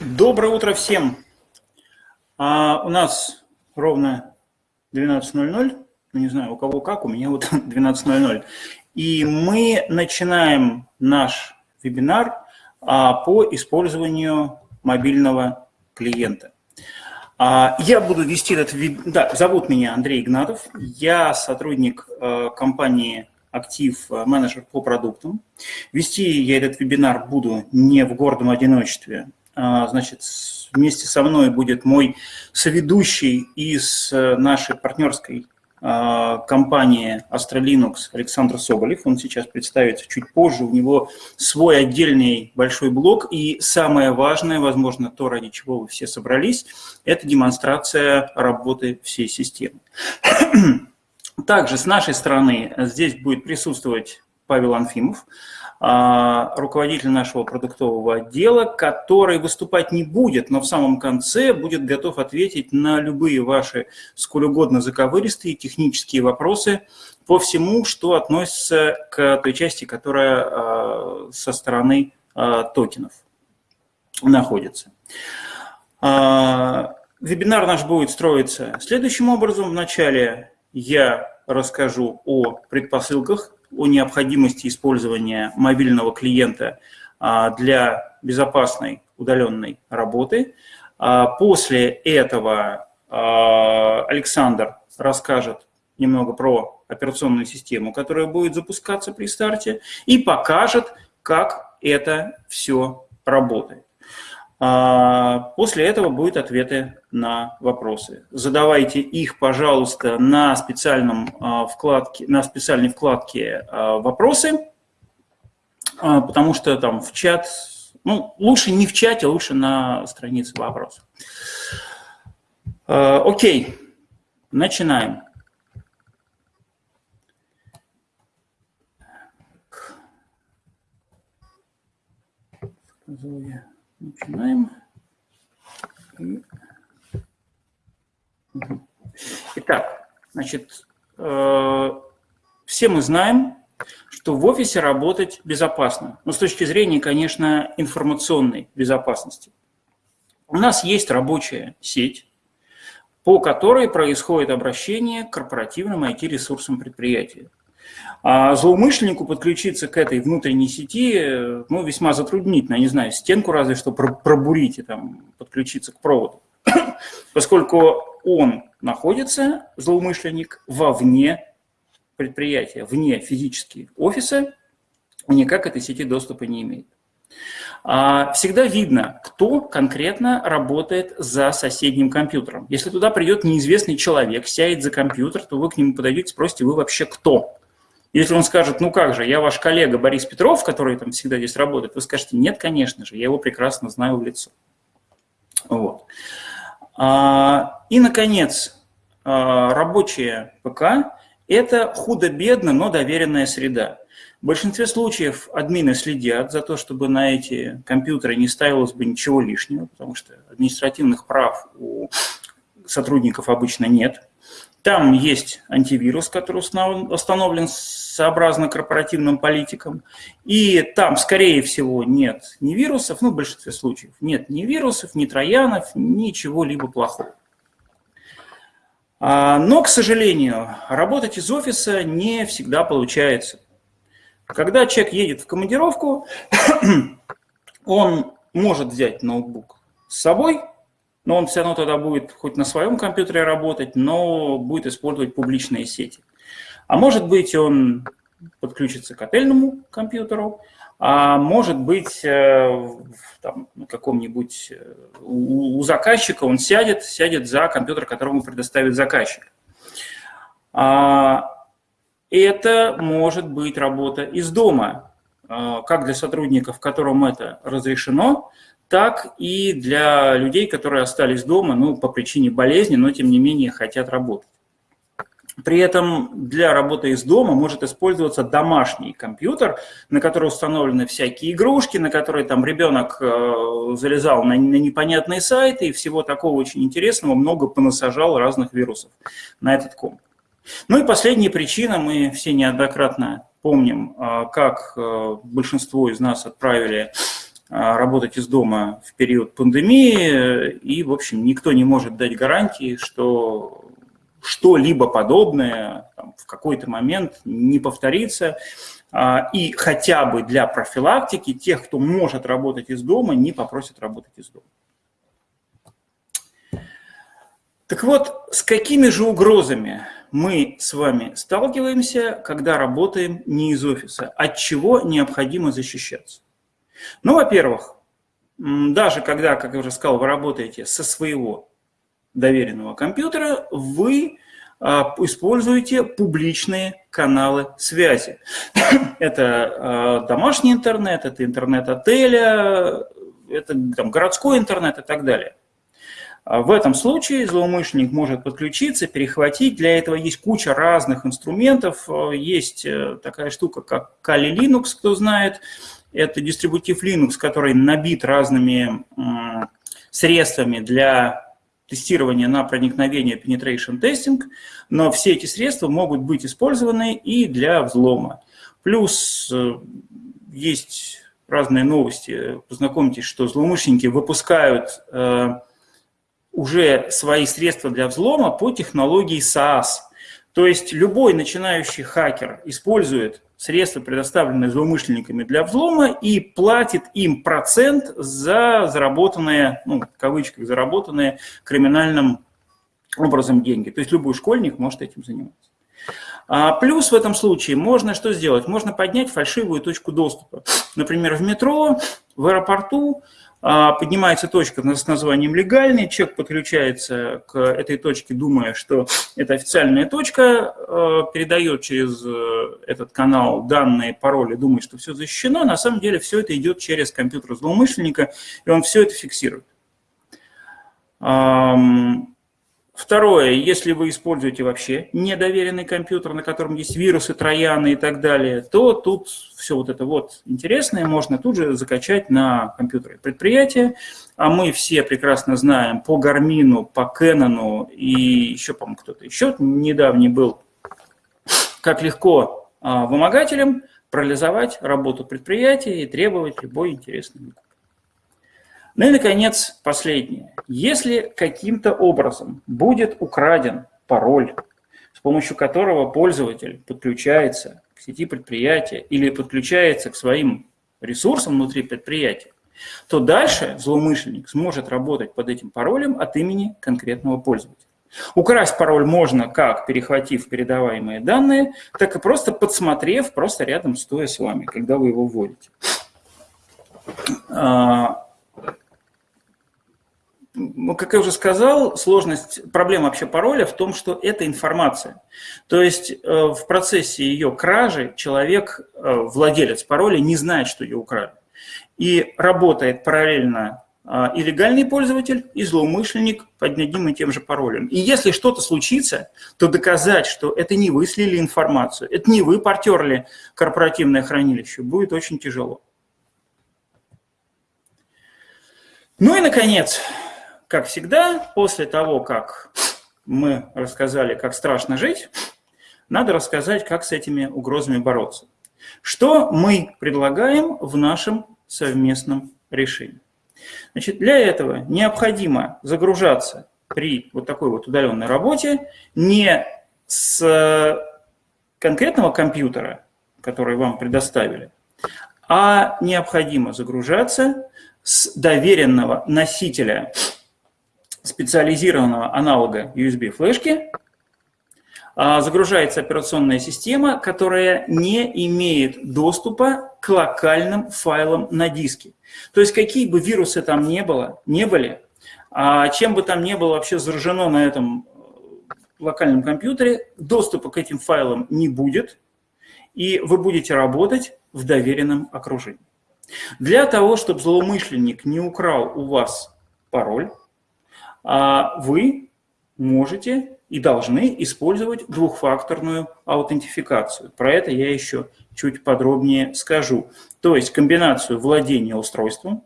Доброе утро всем. А, у нас ровно 12.00. Ну, не знаю, у кого как, у меня вот 12.00. И мы начинаем наш вебинар а, по использованию мобильного клиента. А, я буду вести этот вебинар. Да, зовут меня Андрей Игнатов. Я сотрудник а, компании актив э, менеджер по продуктам. Вести я этот вебинар буду не в гордом одиночестве. А, значит, вместе со мной будет мой соведущий из э, нашей партнерской а, компании Astrolinux Александр Соболев. Он сейчас представится чуть позже. У него свой отдельный большой блог. И самое важное, возможно, то, ради чего вы все собрались, это демонстрация работы всей системы. Также с нашей стороны здесь будет присутствовать Павел Анфимов, руководитель нашего продуктового отдела, который выступать не будет, но в самом конце будет готов ответить на любые ваши сколь угодно заковыристые технические вопросы по всему, что относится к той части, которая а, со стороны а, токенов находится. Вебинар наш будет строиться следующим образом. Вначале я расскажу о предпосылках, о необходимости использования мобильного клиента а, для безопасной удаленной работы. А, после этого а, Александр расскажет немного про операционную систему, которая будет запускаться при старте, и покажет, как это все работает. А, после этого будут ответы на вопросы. Задавайте их, пожалуйста, на, специальном а, вкладке, на специальной вкладке а, «Вопросы», потому что там в чат, ну, лучше не в чате, лучше на странице вопросов. Окей, начинаем. Сказал Начинаем. Итак, значит, э, все мы знаем, что в офисе работать безопасно. Но с точки зрения, конечно, информационной безопасности. У нас есть рабочая сеть, по которой происходит обращение к корпоративным IT-ресурсам предприятия. А злоумышленнику подключиться к этой внутренней сети ну, весьма затруднительно. Не знаю, стенку разве что пробурить и там, подключиться к проводу. Поскольку он находится, злоумышленник, вовне предприятия, вне физически офиса, никак этой сети доступа не имеет. А, всегда видно, кто конкретно работает за соседним компьютером. Если туда придет неизвестный человек, сядет за компьютер, то вы к нему подойдете, спросите, вы вообще кто? Если он скажет, ну как же, я ваш коллега Борис Петров, который там всегда здесь работает, вы скажете, нет, конечно же, я его прекрасно знаю в лицо. Вот. А, и, наконец, а, рабочая ПК – это худо-бедно, но доверенная среда. В большинстве случаев админы следят за то, чтобы на эти компьютеры не ставилось бы ничего лишнего, потому что административных прав у сотрудников обычно нет. Там есть антивирус, который установлен сообразно корпоративным политикам. И там, скорее всего, нет ни вирусов, ну, в большинстве случаев, нет ни вирусов, ни троянов, ничего либо плохого. А, но, к сожалению, работать из офиса не всегда получается. Когда человек едет в командировку, он может взять ноутбук с собой – но он все равно тогда будет хоть на своем компьютере работать, но будет использовать публичные сети. А может быть, он подключится к отельному компьютеру, а может быть, э, там, каком-нибудь э, у, у заказчика он сядет, сядет за компьютер, которому предоставит заказчик. А, это может быть работа из дома, э, как для сотрудников, которым это разрешено, так и для людей, которые остались дома ну, по причине болезни, но тем не менее хотят работать. При этом для работы из дома может использоваться домашний компьютер, на который установлены всякие игрушки, на которые там ребенок э, залезал на, на непонятные сайты и всего такого очень интересного, много понасажал разных вирусов на этот комп. Ну и последняя причина, мы все неоднократно помним, э, как э, большинство из нас отправили работать из дома в период пандемии, и, в общем, никто не может дать гарантии, что что-либо подобное там, в какой-то момент не повторится. А, и хотя бы для профилактики тех, кто может работать из дома, не попросят работать из дома. Так вот, с какими же угрозами мы с вами сталкиваемся, когда работаем не из офиса? От чего необходимо защищаться? Ну, во-первых, даже когда, как я уже сказал, вы работаете со своего доверенного компьютера, вы а, используете публичные каналы связи. Это а, домашний интернет, это интернет отеля, это там, городской интернет и так далее. А в этом случае злоумышленник может подключиться, перехватить. Для этого есть куча разных инструментов. Есть э, такая штука, как Kali Linux, кто знает. Это дистрибутив Linux, который набит разными средствами для тестирования на проникновение penetration testing, но все эти средства могут быть использованы и для взлома. Плюс э, есть разные новости. Познакомьтесь, что злоумышленники выпускают э, уже свои средства для взлома по технологии SaaS. То есть любой начинающий хакер использует средства, предоставленные злоумышленниками для взлома, и платит им процент за заработанные, ну, в кавычках, заработанные криминальным образом деньги. То есть любой школьник может этим заниматься. А плюс в этом случае можно что сделать? Можно поднять фальшивую точку доступа. Например, в метро, в аэропорту поднимается точка с названием «легальный», человек подключается к этой точке, думая, что это официальная точка, а, передает через э, этот канал данные, пароли, думает, что все защищено, на самом деле все это идет через компьютер злоумышленника, и он все это фиксирует. Второе, если вы используете вообще недоверенный компьютер, на котором есть вирусы, трояны и так далее, то тут все вот это вот интересное можно тут же закачать на компьютеры предприятия. А мы все прекрасно знаем по Гармину, по Кэнону и еще, по-моему, кто-то еще недавний был, как легко а, вымогателям парализовать работу предприятия и требовать любой интересный. Ну и, наконец, последнее. Если каким-то образом будет украден пароль, с помощью которого пользователь подключается к сети предприятия или подключается к своим ресурсам внутри предприятия, то дальше злоумышленник сможет работать под этим паролем от имени конкретного пользователя. Украсть пароль можно как перехватив передаваемые данные, так и просто подсмотрев, просто рядом стоя с вами, когда вы его вводите. Ну, как я уже сказал, сложность, проблема вообще пароля в том, что это информация. То есть э, в процессе ее кражи человек, э, владелец пароля, не знает, что ее украли. И работает параллельно э, и легальный пользователь, и злоумышленник под одним и тем же паролем. И если что-то случится, то доказать, что это не вы слили информацию, это не вы портерли корпоративное хранилище, будет очень тяжело. Ну и, наконец, как всегда, после того, как мы рассказали, как страшно жить, надо рассказать, как с этими угрозами бороться. Что мы предлагаем в нашем совместном решении? Значит, для этого необходимо загружаться при вот такой вот удаленной работе не с конкретного компьютера, который вам предоставили, а необходимо загружаться с доверенного носителя специализированного аналога USB-флешки а, загружается операционная система, которая не имеет доступа к локальным файлам на диске. То есть какие бы вирусы там не было, не были, а чем бы там не было вообще заражено на этом э, локальном компьютере, доступа к этим файлам не будет, и вы будете работать в доверенном окружении. Для того, чтобы злоумышленник не украл у вас пароль, вы можете и должны использовать двухфакторную аутентификацию. Про это я еще чуть подробнее скажу. То есть комбинацию владения устройством,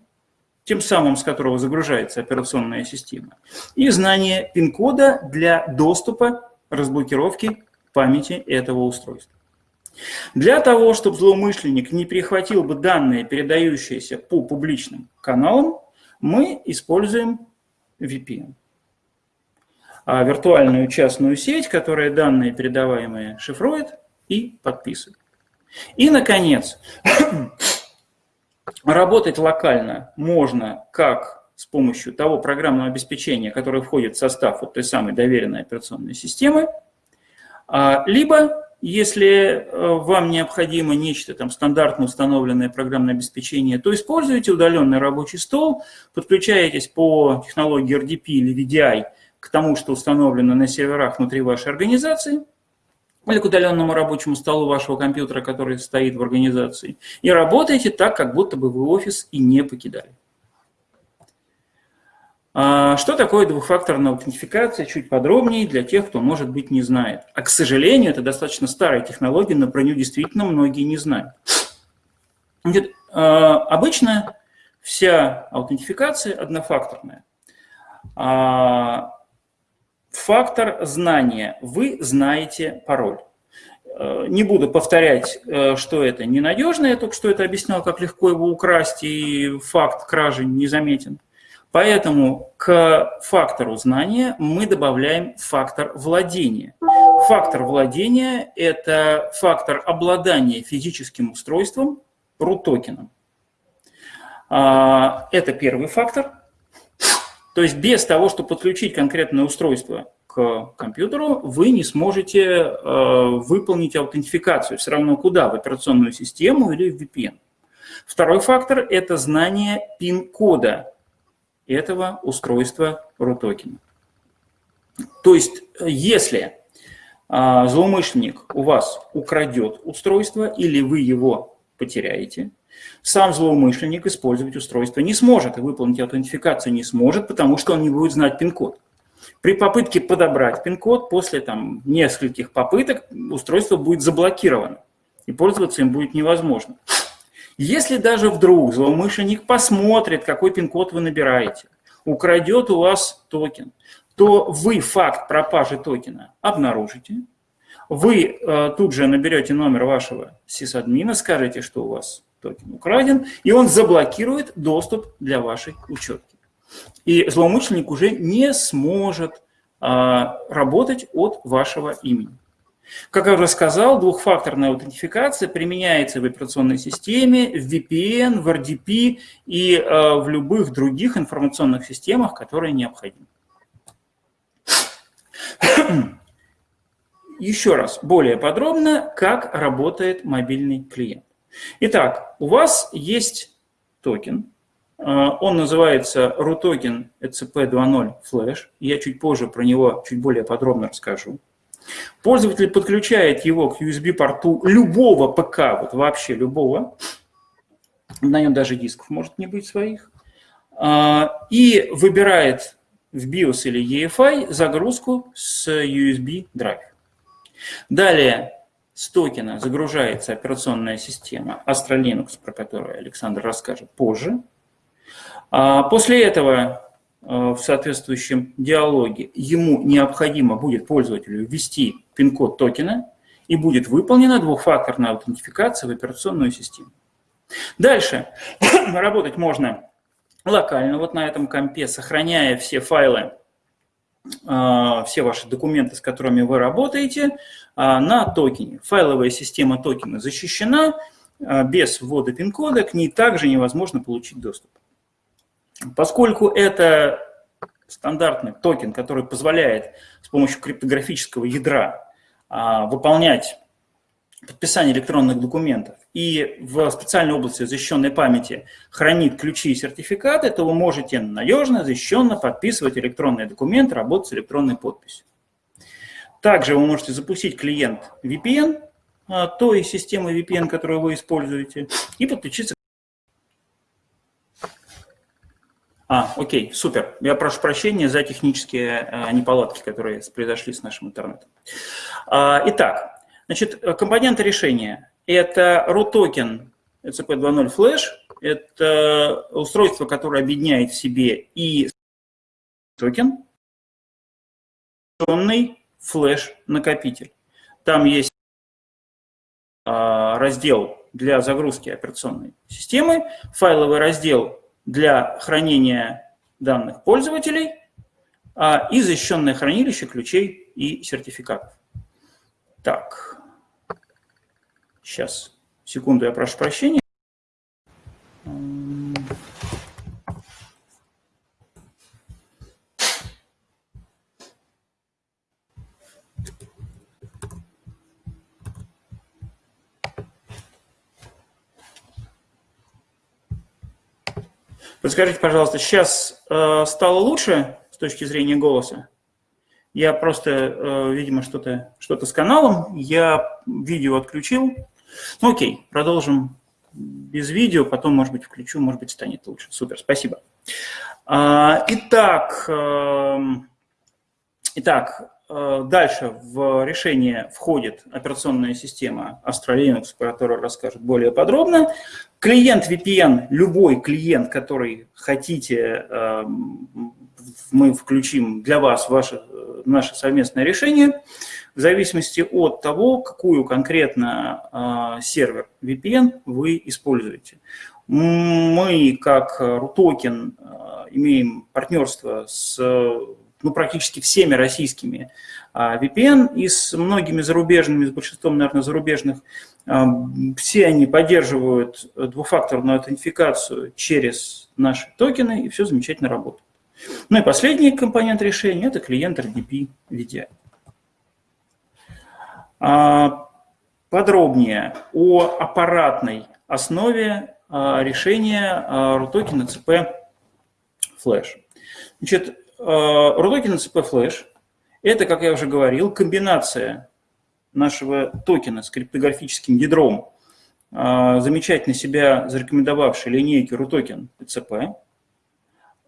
тем самым с которого загружается операционная система, и знание пин-кода для доступа разблокировки памяти этого устройства. Для того, чтобы злоумышленник не перехватил бы данные, передающиеся по публичным каналам, мы используем VPN. А виртуальную частную сеть, которая данные передаваемые шифрует и подписывает. И, наконец, работать локально можно как с помощью того программного обеспечения, которое входит в состав вот той самой доверенной операционной системы, а, либо если э, вам необходимо нечто там стандартно установленное программное обеспечение, то используйте удаленный рабочий стол, подключаетесь по технологии RDP или VDI к тому, что установлено на серверах внутри вашей организации, или к удаленному рабочему столу вашего компьютера, который стоит в организации, и работаете так, как будто бы вы офис и не покидали. А, что такое двухфакторная аутентификация? Чуть подробнее для тех, кто, может быть, не знает. А, к сожалению, это достаточно старая технология, но про нее действительно многие не знают. Значит, а, обычно вся аутентификация однофакторная. А, фактор знания. Вы знаете пароль. Не буду повторять, что это ненадежно, я только что это объяснял, как легко его украсть, и факт кражи незаметен. Поэтому к фактору знания мы добавляем фактор владения. Фактор владения – это фактор обладания физическим устройством, root-токеном. А, это первый фактор. То есть без того, чтобы подключить конкретное устройство к компьютеру, вы не сможете э, выполнить аутентификацию. Все равно куда? В операционную систему или в VPN. Второй фактор – это знание пин-кода этого устройства RUTOKEN. То есть, если а, злоумышленник у вас украдет устройство или вы его потеряете, сам злоумышленник использовать устройство не сможет и выполнить аутентификацию не сможет, потому что он не будет знать пин-код. При попытке подобрать пин-код после там, нескольких попыток устройство будет заблокировано, и пользоваться им будет невозможно. Если даже вдруг злоумышленник посмотрит, какой пин-код вы набираете, украдет у вас токен, то вы факт пропажи токена обнаружите, вы э, тут же наберете номер вашего сисадмина, скажете, что у вас токен украден, и он заблокирует доступ для вашей учетки. И злоумышленник уже не сможет э, работать от вашего имени. Как я уже сказал, двухфакторная аутентификация применяется в операционной системе, в VPN, в RDP и э, в любых других информационных системах, которые необходимы. Еще раз, более подробно, как работает мобильный клиент. Итак, у вас есть токен, э, он называется Рутокен ЭЦП 2.0 Flash. Я чуть позже про него чуть более подробно расскажу. Пользователь подключает его к USB-порту любого ПК, вот вообще любого, на нем даже дисков может не быть своих, а, и выбирает в BIOS или EFI загрузку с USB drive. Далее с токена загружается операционная система Astra про которую Александр расскажет позже. А, после этого в соответствующем диалоге, ему необходимо будет пользователю ввести пин-код токена, и будет выполнена двухфакторная аутентификация в операционную систему. Дальше работать можно локально, вот на этом компе, сохраняя все файлы, э, все ваши документы, с которыми вы работаете, э, на токене. Файловая система токена защищена, без ввода пин-кода к ней также невозможно получить доступ. Поскольку это стандартный токен, который позволяет с помощью криптографического ядра а, выполнять подписание электронных документов и в специальной области защищенной памяти хранит ключи и сертификаты, то вы можете надежно, защищенно подписывать электронные документы, работать с электронной подписью. Также вы можете запустить клиент VPN, а, той системы VPN, которую вы используете, и подключиться А, окей, супер. Я прошу прощения за технические а, неполадки, которые произошли с нашим интернетом. А, итак, значит, компоненты решения – это Рутокен ЭЦП 2.0 Flash, это устройство, которое объединяет в себе и токен, флеш накопитель. Там есть раздел для загрузки операционной системы, файловый раздел для хранения данных пользователей и защищенное хранилище ключей и сертификатов. Так, сейчас, секунду, я прошу прощения. Подскажите, пожалуйста, сейчас э, стало лучше с точки зрения голоса? Я просто, э, видимо, что-то что, -то, с каналом, я видео отключил. Ну окей, продолжим без видео, потом, может быть, включу, может быть, станет лучше. Супер, спасибо. А, итак, э, итак, дальше в решение входит операционная система Astra Linux, про которую расскажет более подробно. Клиент VPN, любой клиент, который хотите, эм, мы включим для вас ваше, наше совместное решение, в зависимости от того, какую конкретно э, сервер VPN вы используете. Мы, как RUTOKEN, э, имеем партнерство с ну, практически всеми российскими VPN и с многими зарубежными, с большинством, наверное, зарубежных все они поддерживают двухфакторную аутентификацию через наши токены, и все замечательно работает. Ну и последний компонент решения – это клиент RDP VDI. А, подробнее о аппаратной основе а, решения RUTOKEN CP Flash. Значит, RUTOKEN CP Flash – это, как я уже говорил, комбинация нашего токена с криптографическим ядром, а, замечательно себя зарекомендовавшей линейки RUTOKEN PCP,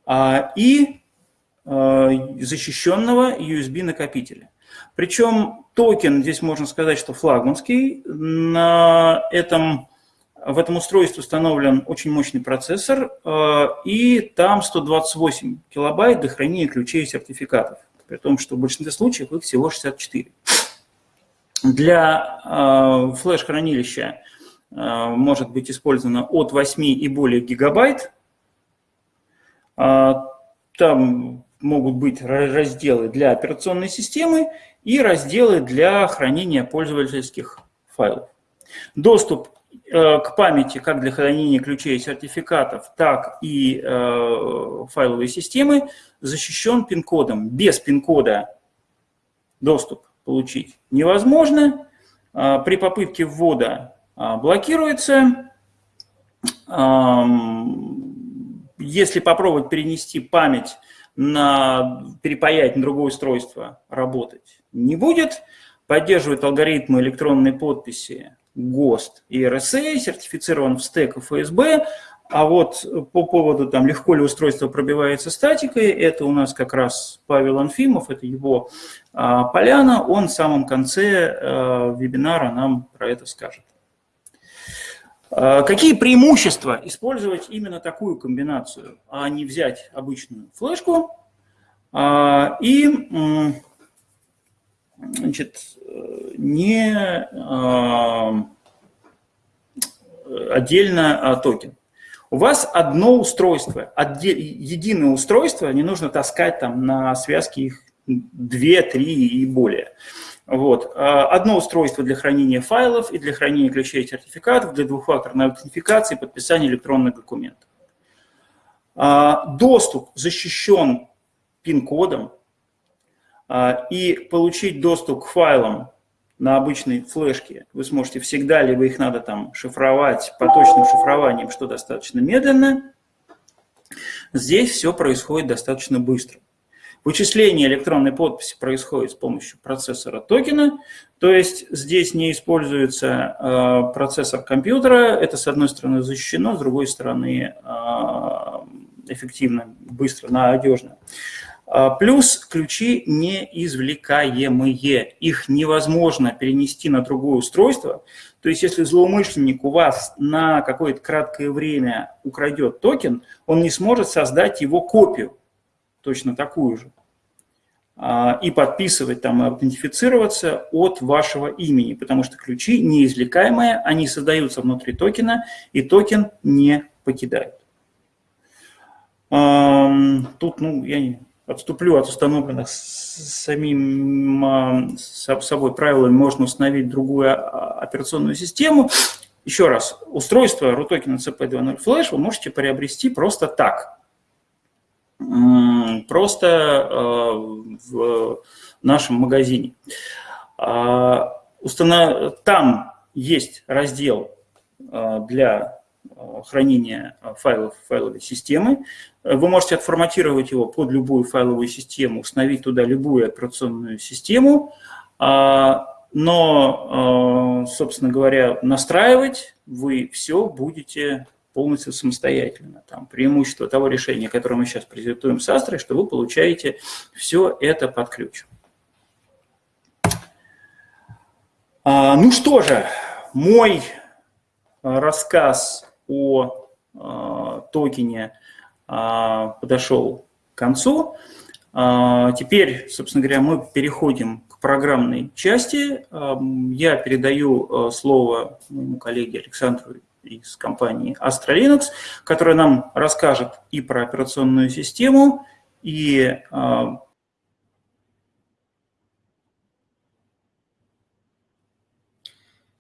а, и а, защищенного USB-накопителя. Причем токен, здесь можно сказать, что флагманский, на этом, в этом устройстве установлен очень мощный процессор, и там 128 килобайт для хранения ключей и сертификатов, при том, что в большинстве случаев их всего 64. Для э, флеш-хранилища э, может быть использовано от 8 и более гигабайт. Э, там могут быть разделы для операционной системы и разделы для хранения пользовательских файлов. Доступ к памяти как для хранения ключей и сертификатов, так и э, файловой системы защищен пин-кодом. Без пин-кода доступ получить невозможно. А, при попытке ввода а, блокируется. Если попробовать перенести память на перепаять на другое устройство, работать не будет. Поддерживает алгоритмы электронной подписи ГОСТ и RSA, сертифицирован в стек ФСБ, а вот по поводу, там, легко ли устройство пробивается статикой, это у нас как раз Павел Анфимов, это его а, поляна, он в самом конце а, вебинара нам про это скажет. А, какие преимущества использовать именно такую комбинацию, а не взять обычную флешку а, и значит, не а, отдельно токен у вас одно устройство, единое устройство, не нужно таскать там на связке их 2, 3 и более. Вот. А, одно устройство для хранения файлов и для хранения ключей и сертификатов, для двухфакторной аутентификации и подписания электронных документов. А, доступ защищен пин-кодом, а, и получить доступ к файлам на обычной флешке вы сможете всегда, либо их надо там шифровать поточным шифрованием, что достаточно медленно. Здесь все происходит достаточно быстро. Вычисление электронной подписи происходит с помощью процессора токена, то есть здесь не используется э, процессор компьютера, это с одной стороны защищено, с другой стороны э, эффективно, быстро, надежно. А, плюс ключи неизвлекаемые. Их невозможно перенести на другое устройство. То есть если злоумышленник у вас на какое-то краткое время украдет токен, он не сможет создать его копию, точно такую же. а, и подписывать там, и аутентифицироваться от вашего имени, потому что ключи неизвлекаемые, они создаются внутри токена, и токен не покидает. Тут, ну, я отступлю от установленных самим собой правилами, можно установить другую операционную систему. Еще раз, устройство RUTOKEN CP2.0 Flash вы можете приобрести просто так. Просто э, в нашем магазине. А, там есть раздел э, для хранения файлов файловой системы. Вы можете отформатировать его под любую файловую систему, установить туда любую операционную систему, а, но, собственно говоря, настраивать вы все будете полностью самостоятельно. Там преимущество того решения, которое мы сейчас презентуем с Астрой, что вы получаете все это под ключ. А, ну что же, мой а, рассказ о а, токене а, подошел к концу. А, теперь, собственно говоря, мы переходим к программной части. Я передаю слово моему коллеге Александру из компании Astra Linux, которая нам расскажет и про операционную систему, и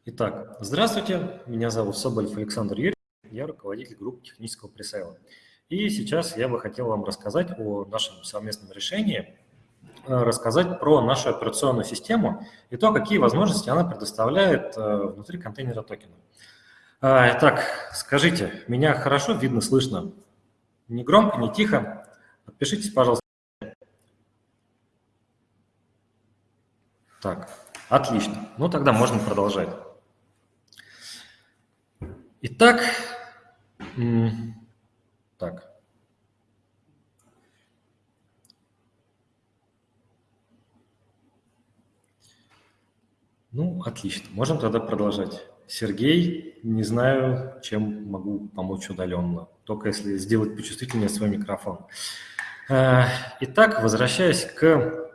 Итак, здравствуйте, меня зовут Соболев Александр Юрьевич, я руководитель группы технического пресейла. И сейчас я бы хотел вам рассказать о нашем совместном решении, а, рассказать про нашу операционную систему и то, какие возможности она предоставляет а, внутри контейнера токена. А, так, скажите, меня хорошо видно, слышно? Не громко, не тихо? Подпишитесь, пожалуйста. Так, отлично. Ну, тогда можно продолжать. Итак, так. Ну, отлично. Можем тогда продолжать. Сергей, не знаю, чем могу помочь удаленно, только если сделать почувствительнее свой микрофон. Э, итак, возвращаясь к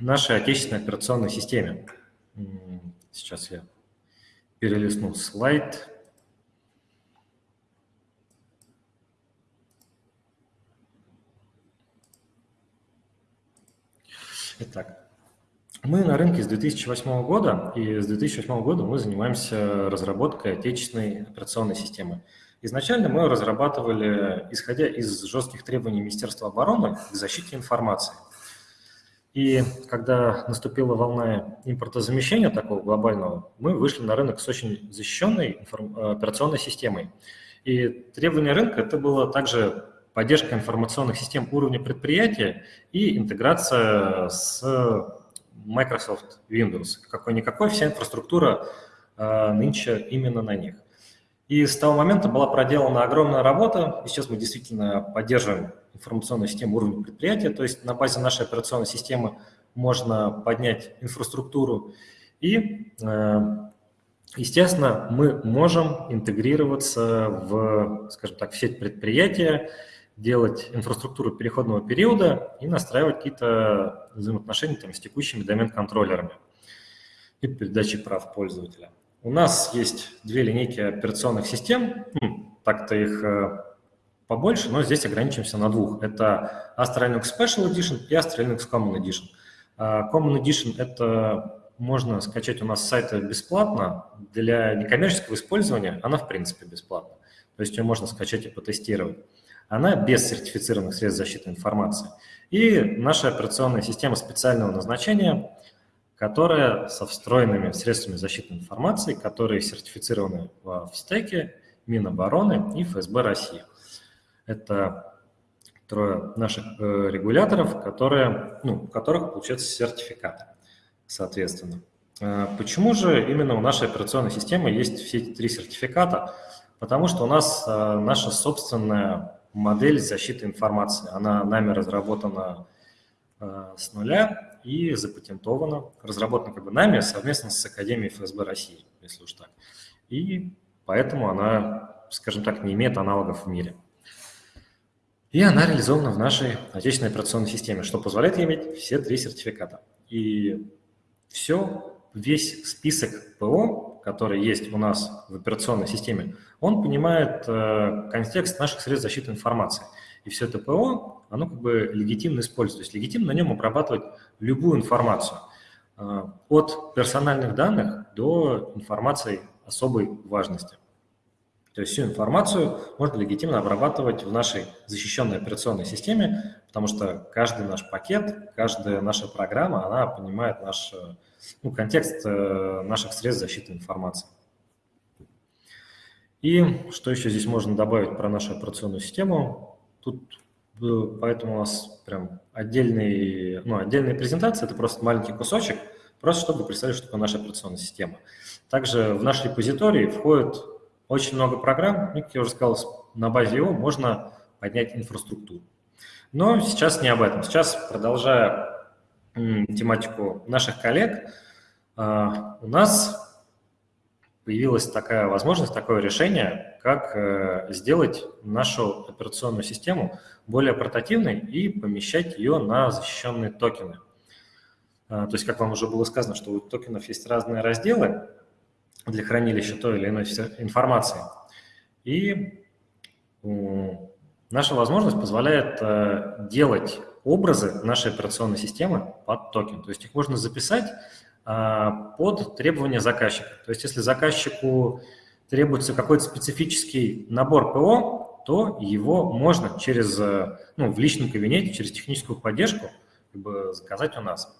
нашей отечественной операционной системе. Сейчас я перелистну слайд. Итак, мы на рынке с 2008 года, и с 2008 года мы занимаемся разработкой отечественной операционной системы. Изначально мы разрабатывали, исходя из жестких требований Министерства обороны к защите информации. И когда наступила волна импортозамещения такого глобального, мы вышли на рынок с очень защищенной операционной системой. И требование рынка – это было также поддержка информационных систем уровня предприятия и интеграция с Microsoft Windows. Какой-никакой, вся инфраструктура э, нынче именно на них. И с того момента была проделана огромная работа, и сейчас мы действительно поддерживаем информационную систему уровня предприятия, то есть на базе нашей операционной системы можно поднять инфраструктуру, и, э, естественно, мы можем интегрироваться в, скажем так, в сеть предприятия, делать инфраструктуру переходного периода и настраивать какие-то взаимоотношения там, с текущими домен-контроллерами и передачи прав пользователя. У нас есть две линейки операционных систем, так-то их э, побольше, но здесь ограничимся на двух. Это Astra Linux Special Edition и Astra Linux Common Edition. А, Common Edition – это можно скачать у нас с сайта бесплатно. Для некоммерческого использования она, в принципе, бесплатна. То есть ее можно скачать и потестировать она без сертифицированных средств защиты информации. И наша операционная система специального назначения, которая со встроенными средствами защиты информации, которые сертифицированы в стеке Минобороны и ФСБ России. Это трое наших э, регуляторов, которые, ну, у которых получается сертификаты, соответственно. Э, почему же именно у нашей операционной системы есть все эти три сертификата? Потому что у нас э, наша собственная модель защиты информации. Она нами разработана э, с нуля и запатентована, разработана как бы нами совместно с Академией ФСБ России, если уж так. И поэтому она, скажем так, не имеет аналогов в мире. И она реализована в нашей отечественной операционной системе, что позволяет иметь все три сертификата. И все, весь список ПО, который есть у нас в операционной системе, он понимает э, контекст наших средств защиты информации. И все это ПО, оно как бы легитимно используется. То есть легитимно на нем обрабатывать любую информацию. Э, от персональных данных до информации особой важности. То есть всю информацию можно легитимно обрабатывать в нашей защищенной операционной системе, потому что каждый наш пакет, каждая наша программа, она понимает наш ну, контекст э, наших средств защиты информации. И что еще здесь можно добавить про нашу операционную систему? Тут э, поэтому у нас прям отдельный, ну, отдельная презентация, это просто маленький кусочек, просто чтобы представить, что такое наша операционная система. Также в наш репозиторий входит очень много программ, ну, как я уже сказал, на базе его можно поднять инфраструктуру. Но сейчас не об этом. Сейчас, продолжая тематику наших коллег, а, у нас появилась такая возможность, такое решение, как э, сделать нашу операционную систему более портативной и помещать ее на защищенные токены. А, то есть, как вам уже было сказано, что у токенов есть разные разделы, для хранилища той или иной информации. И наша возможность позволяет э, делать образы нашей операционной системы под токен. То есть их можно записать э, под требования заказчика. То есть если заказчику требуется какой-то специфический набор ПО, то его можно через, э, ну, в личном кабинете, через техническую поддержку как бы, заказать у нас.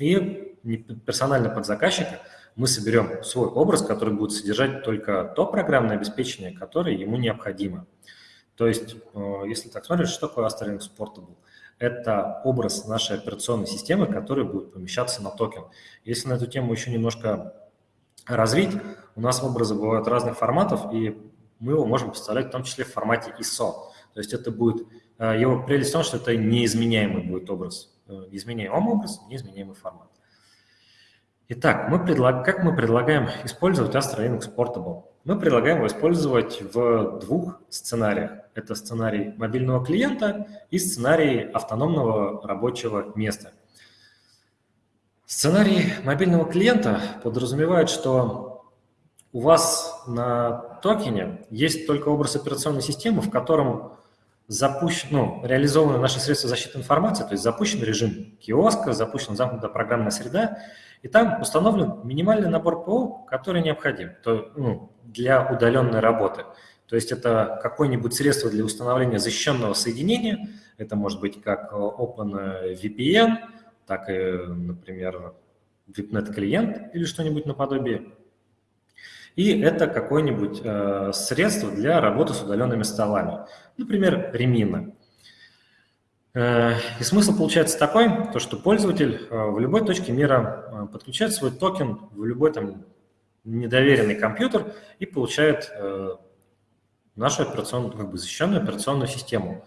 И персонально под заказчика – мы соберем свой образ, который будет содержать только то программное обеспечение, которое ему необходимо. То есть, э, если так смотреть, что такое Astra Linux Portable? Это образ нашей операционной системы, который будет помещаться на токен. Если на эту тему еще немножко развить, у нас образы бывают разных форматов, и мы его можем представлять в том числе в формате ISO. То есть это будет, э, его прелесть в том, что это неизменяемый будет образ, э, неизменяемый образ, неизменяемый формат. Итак, мы предлаг... как мы предлагаем использовать Astra Linux Portable? Мы предлагаем его использовать в двух сценариях. Это сценарий мобильного клиента и сценарий автономного рабочего места. Сценарий мобильного клиента подразумевает, что у вас на токене есть только образ операционной системы, в котором запущен, ну, реализованы наши средства защиты информации, то есть запущен режим киоска, запущена замкнутая программная среда, и там установлен минимальный набор ПО, который необходим то, ну, для удаленной работы. То есть это какое-нибудь средство для установления защищенного соединения, это может быть как OpenVPN, так и, например, VIPNet клиент или что-нибудь наподобие. И это какое-нибудь э, средство для работы с удаленными столами, например, Ремина. Э, и смысл получается такой, то, что пользователь э, в любой точке мира э, подключает свой токен в любой там недоверенный компьютер и получает нашу операционную, как бы защищенную операционную систему.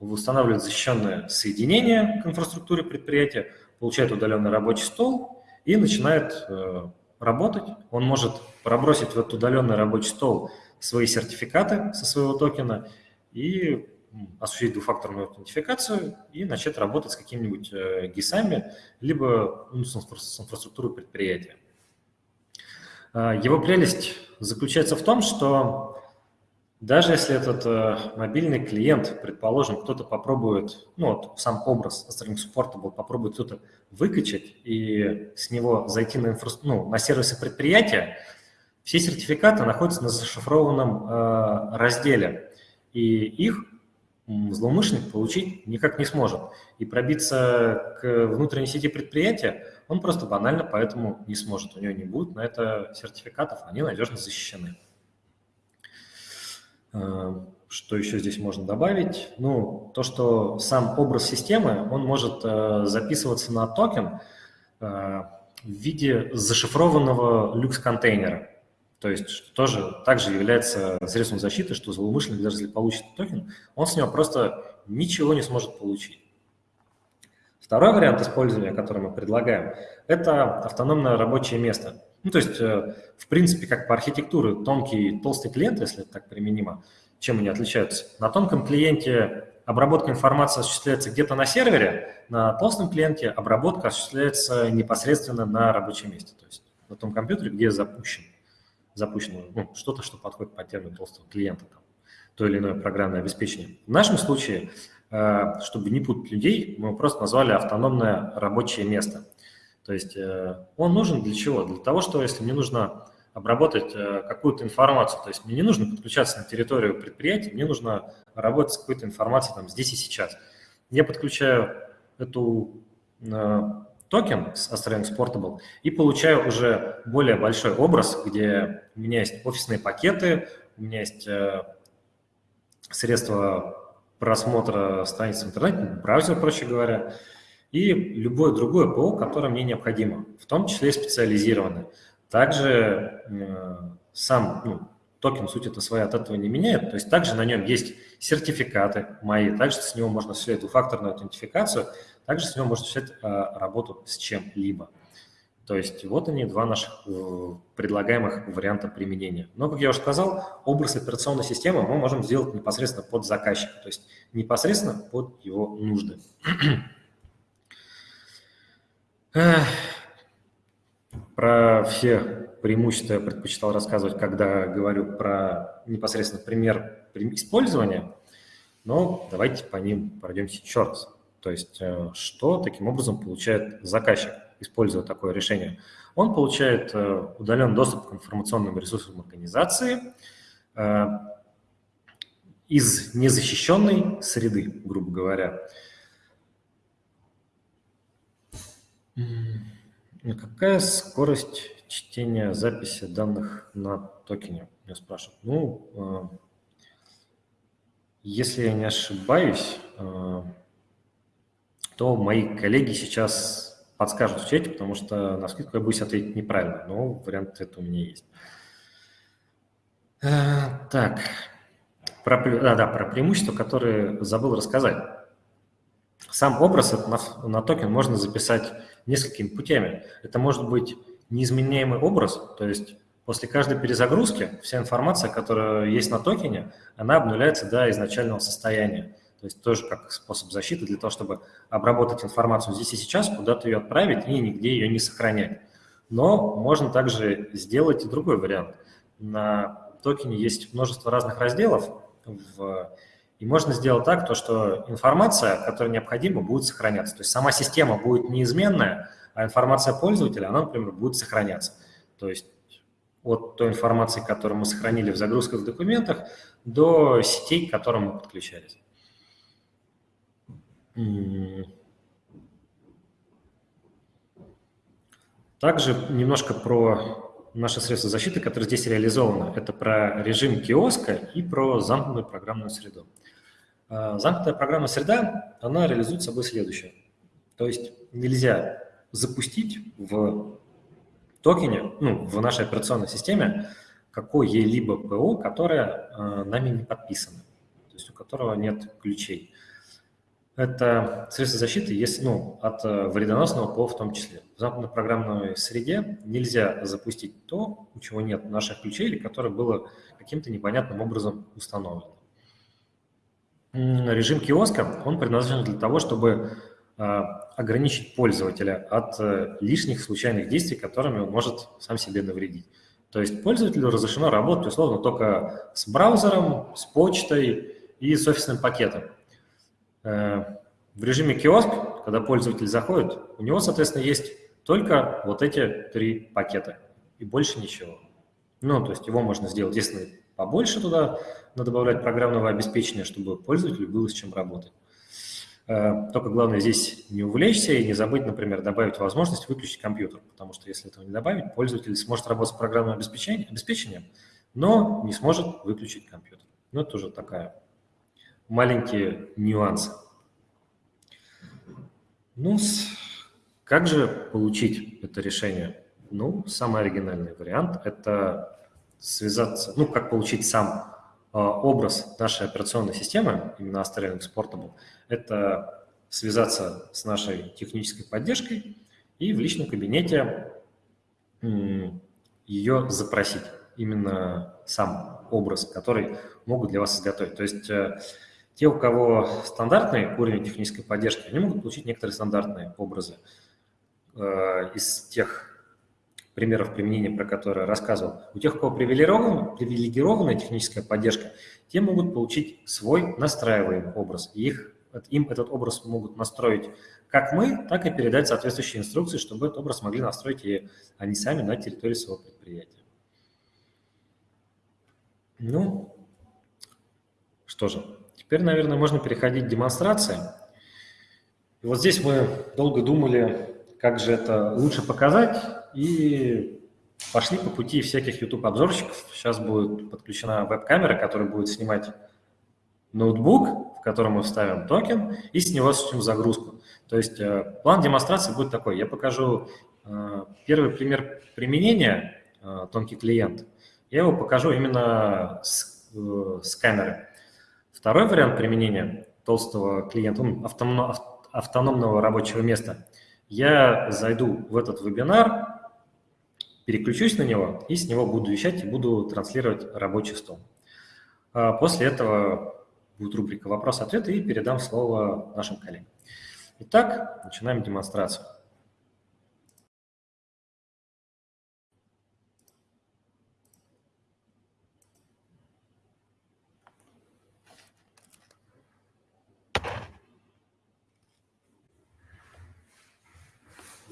Устанавливает защищенное соединение к инфраструктуре предприятия, получает удаленный рабочий стол и начинает работать. Он может пробросить в этот удаленный рабочий стол свои сертификаты со своего токена и осуществить двухфакторную аутентификацию и начать работать с какими-нибудь э, ГИСами, либо ну, с инфраструктурой предприятия. А, его прелесть заключается в том, что даже если этот э, мобильный клиент, предположим, кто-то попробует, ну вот сам образ String Supportable попробует кто-то выкачать и с него зайти на, инфра... ну, на сервисы предприятия, все сертификаты находятся на зашифрованном э, разделе, и их злоумышленник получить никак не сможет. И пробиться к внутренней сети предприятия он просто банально поэтому не сможет. У него не будет на это сертификатов, они надежно защищены. Э, что еще здесь можно добавить? Ну, то, что сам образ системы, он может э, записываться на токен э, в виде зашифрованного LUKS-контейнера. То есть тоже также является средством защиты, что злоумышленник, даже если получит токен, он с него просто ничего не сможет получить. Второй вариант использования, который мы предлагаем, это автономное рабочее место. Ну, то есть, э, в принципе, как по архитектуре, тонкий толстый клиент, если это так применимо, чем они отличаются? На тонком клиенте обработка информации осуществляется где-то на сервере, на толстом клиенте обработка осуществляется непосредственно на рабочем месте, то есть на том компьютере, где запущен, запущено ну, что-то, что подходит под термин толстого клиента, там, то или иное программное обеспечение. В нашем случае, э, чтобы не путать людей, мы просто назвали автономное рабочее место. То есть э, он нужен для чего? Для того, что если мне нужно обработать э, какую-то информацию. То есть мне не нужно подключаться на территорию предприятия, мне нужно работать с какой-то информацией там здесь и сейчас. Я подключаю эту токен с AstraLinks Portable и получаю уже более большой образ, где у меня есть офисные пакеты, у меня есть э, средства просмотра страниц в интернете, браузер, проще говоря, и любое другое ПО, которое мне необходимо, в том числе и специализированное. Также э, сам ну, токен, суть это своя, от этого не меняет. То есть также на нем есть сертификаты мои, также с него можно осуществлять двухфакторную аутентификацию, также с него можно осуществлять э, работу с чем-либо. То есть вот они, два наших э, предлагаемых варианта применения. Но, как я уже сказал, образ операционной системы мы можем сделать непосредственно под заказчика, то есть непосредственно под его нужды. Про все преимущества я предпочитал рассказывать, когда говорю про непосредственно пример использования, но давайте по ним пройдемся еще раз. То есть э, что таким образом получает заказчик, используя такое решение? Он получает э, удаленный доступ к информационным ресурсам организации э, из незащищенной среды, грубо говоря. Какая скорость чтения записи данных на токене? Меня спрашивают. Ну, если я не ошибаюсь, э, то мои коллеги сейчас подскажут в чате, потому что на скидку я боюсь ответить неправильно, но вариант это у меня есть. Э, так, про, да, да, про преимущества, которые забыл рассказать. Сам образ на, на токен можно записать несколькими путями. Это может быть неизменяемый образ, то есть после каждой перезагрузки вся информация, которая есть на токене, она обнуляется до изначального состояния. То есть тоже как способ защиты для того, чтобы обработать информацию здесь и сейчас, куда-то ее отправить и нигде ее не сохранять. Но можно также сделать и другой вариант. На токене есть множество разных разделов, в и можно сделать так, то, что информация, которая необходима, будет сохраняться. То есть сама система будет неизменная, а информация пользователя, она, например, будет сохраняться. То есть от той информации, которую мы сохранили в загрузках в документах, до сетей, к которым мы подключались. Также немножко про наши средства защиты, которые здесь реализованы. Это про режим киоска и про замкнутую программную среду. А, замкнутая программная среда, она реализует собой следующее. То есть нельзя запустить в токене, ну, в нашей операционной системе какое-либо ПО, которое э, нами не подписано, то есть у которого нет ключей. Это средство защиты есть, ну, от э, вредоносного ПО в том числе. В замкнутой программной среде нельзя запустить то, у чего нет наших ключей или которое было каким-то непонятным образом установлено режим киоска, он предназначен для того, чтобы а, ограничить пользователя от э, лишних случайных действий, которыми он может сам себе навредить. То есть пользователю разрешено работать условно только с браузером, с почтой и с офисным пакетом. Э, в режиме киоск, когда пользователь заходит, у него, соответственно, есть только вот эти три пакета и больше ничего. Ну, то есть его можно сделать, если побольше туда надо добавлять программного обеспечения, чтобы пользователю было с чем работать. Э, только главное здесь не увлечься и не забыть, например, добавить возможность выключить компьютер, потому что если этого не добавить, пользователь сможет работать с программным обеспечением, обеспечением но не сможет выключить компьютер. Ну, это тоже такая маленькие нюансы. Ну, как же получить это решение? Ну, самый оригинальный вариант – это связаться, ну, как получить сам э, образ нашей операционной системы, именно Astra Exportable, это связаться с нашей технической поддержкой и в личном кабинете ее запросить, именно сам образ, который могут для вас изготовить. То есть э, те, у кого стандартный уровень технической поддержки, они могут получить некоторые стандартные образы. Э, из тех примеров применения, про которые рассказывал, у тех, у кого привилегированная, привилегированная техническая поддержка, те могут получить свой настраиваемый образ. И их, им этот образ могут настроить как мы, так и передать соответствующие инструкции, чтобы этот образ могли настроить и они сами на территории своего предприятия. Ну, что же, теперь, наверное, можно переходить к демонстрации. И вот здесь мы долго думали, как же это лучше показать, и пошли по пути всяких YouTube-обзорщиков. Сейчас будет подключена веб-камера, которая будет снимать ноутбук, в котором мы вставим токен, и с него осуществим загрузку. То есть э, план демонстрации будет такой. Я покажу э, первый пример применения, э, тонкий клиент. Я его покажу именно с, с камеры. Второй вариант применения толстого клиента, автономного рабочего места – я зайду в этот вебинар, переключусь на него и с него буду вещать и буду транслировать рабочий стол. А после этого будет рубрика «Вопрос-ответ» и передам слово нашим коллегам. Итак, начинаем демонстрацию.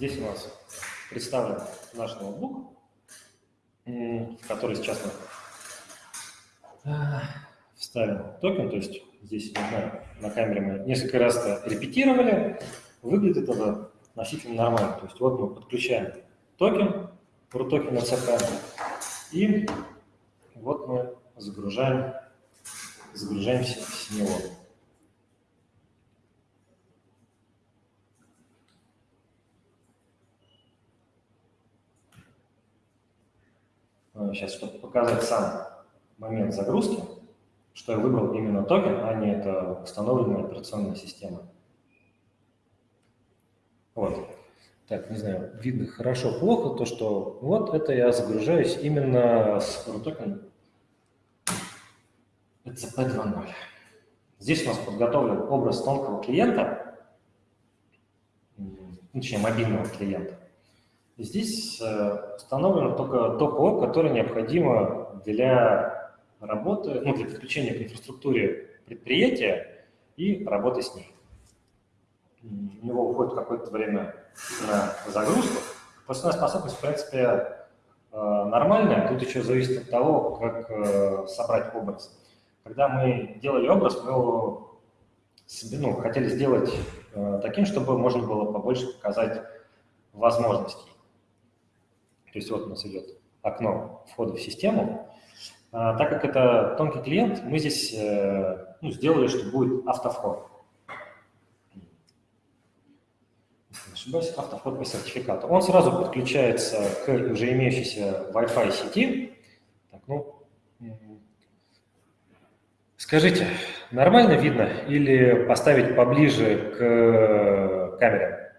Здесь у нас представлен наш ноутбук, который сейчас мы э, вставим токен, то есть здесь, не знаю, на камере мы несколько раз репетировали, выглядит это относительно нормально. То есть вот мы подключаем токен, токен CP, и вот мы загружаем, загружаемся с него. Сейчас, чтобы показать сам момент загрузки, что я выбрал именно токен, а не это установленная операционная система. Вот. Так, не знаю, видно хорошо, плохо, то что вот это я загружаюсь именно с токеном ECP 2.0. Здесь у нас подготовлен образ тонкого клиента, точнее мобильного клиента. Здесь э, установлено только то ПО, которое необходимо для работы, ну, для подключения к инфраструктуре предприятия и работы с ней. У него уходит какое-то время на загрузку. Пропускная способность, в принципе, э, нормальная. Тут еще зависит от того, как э, собрать образ. Когда мы делали образ, мы его ну, хотели сделать таким, чтобы можно было побольше показать возможностей. То есть вот у нас идет окно входа в систему. А, так как это тонкий клиент, мы здесь э, ну, сделали, что будет автовход. Не ошибаюсь, автовход по сертификату. Он сразу подключается к уже имеющейся Wi-Fi сети. Так, ну, скажите, нормально видно или поставить поближе к камере?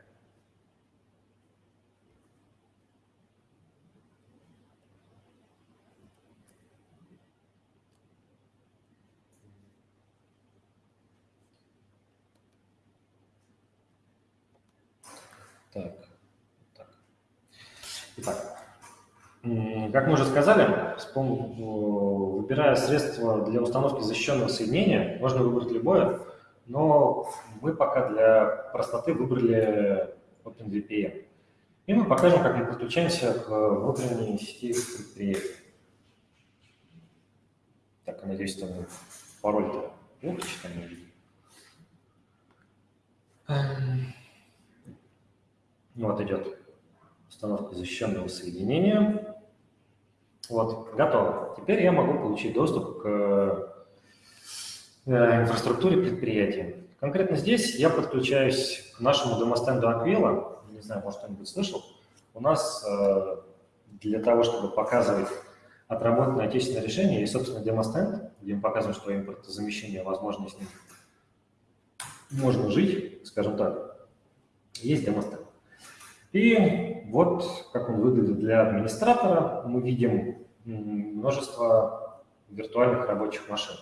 Как мы уже сказали, выбирая средства для установки защищенного соединения, можно выбрать любое, но мы пока для простоты выбрали OpenVPN. И мы покажем, как мы подключаемся к внутренней сети предприятия. Так, надеюсь, там пароль-то плохо читаем. Вот идет установка защищенного соединения. Вот, готово. Теперь я могу получить доступ к э, инфраструктуре предприятия. Конкретно здесь я подключаюсь к нашему домостенду Aquila. Не знаю, может, кто-нибудь слышал. У нас э, для того, чтобы показывать отработанное отечественное решение, есть, собственно, демостенд, где мы показываем, что импортозамещение возможно с ним можно жить, скажем так. Есть демостенд. И вот как он выглядит для администратора. Мы видим множество виртуальных рабочих машин.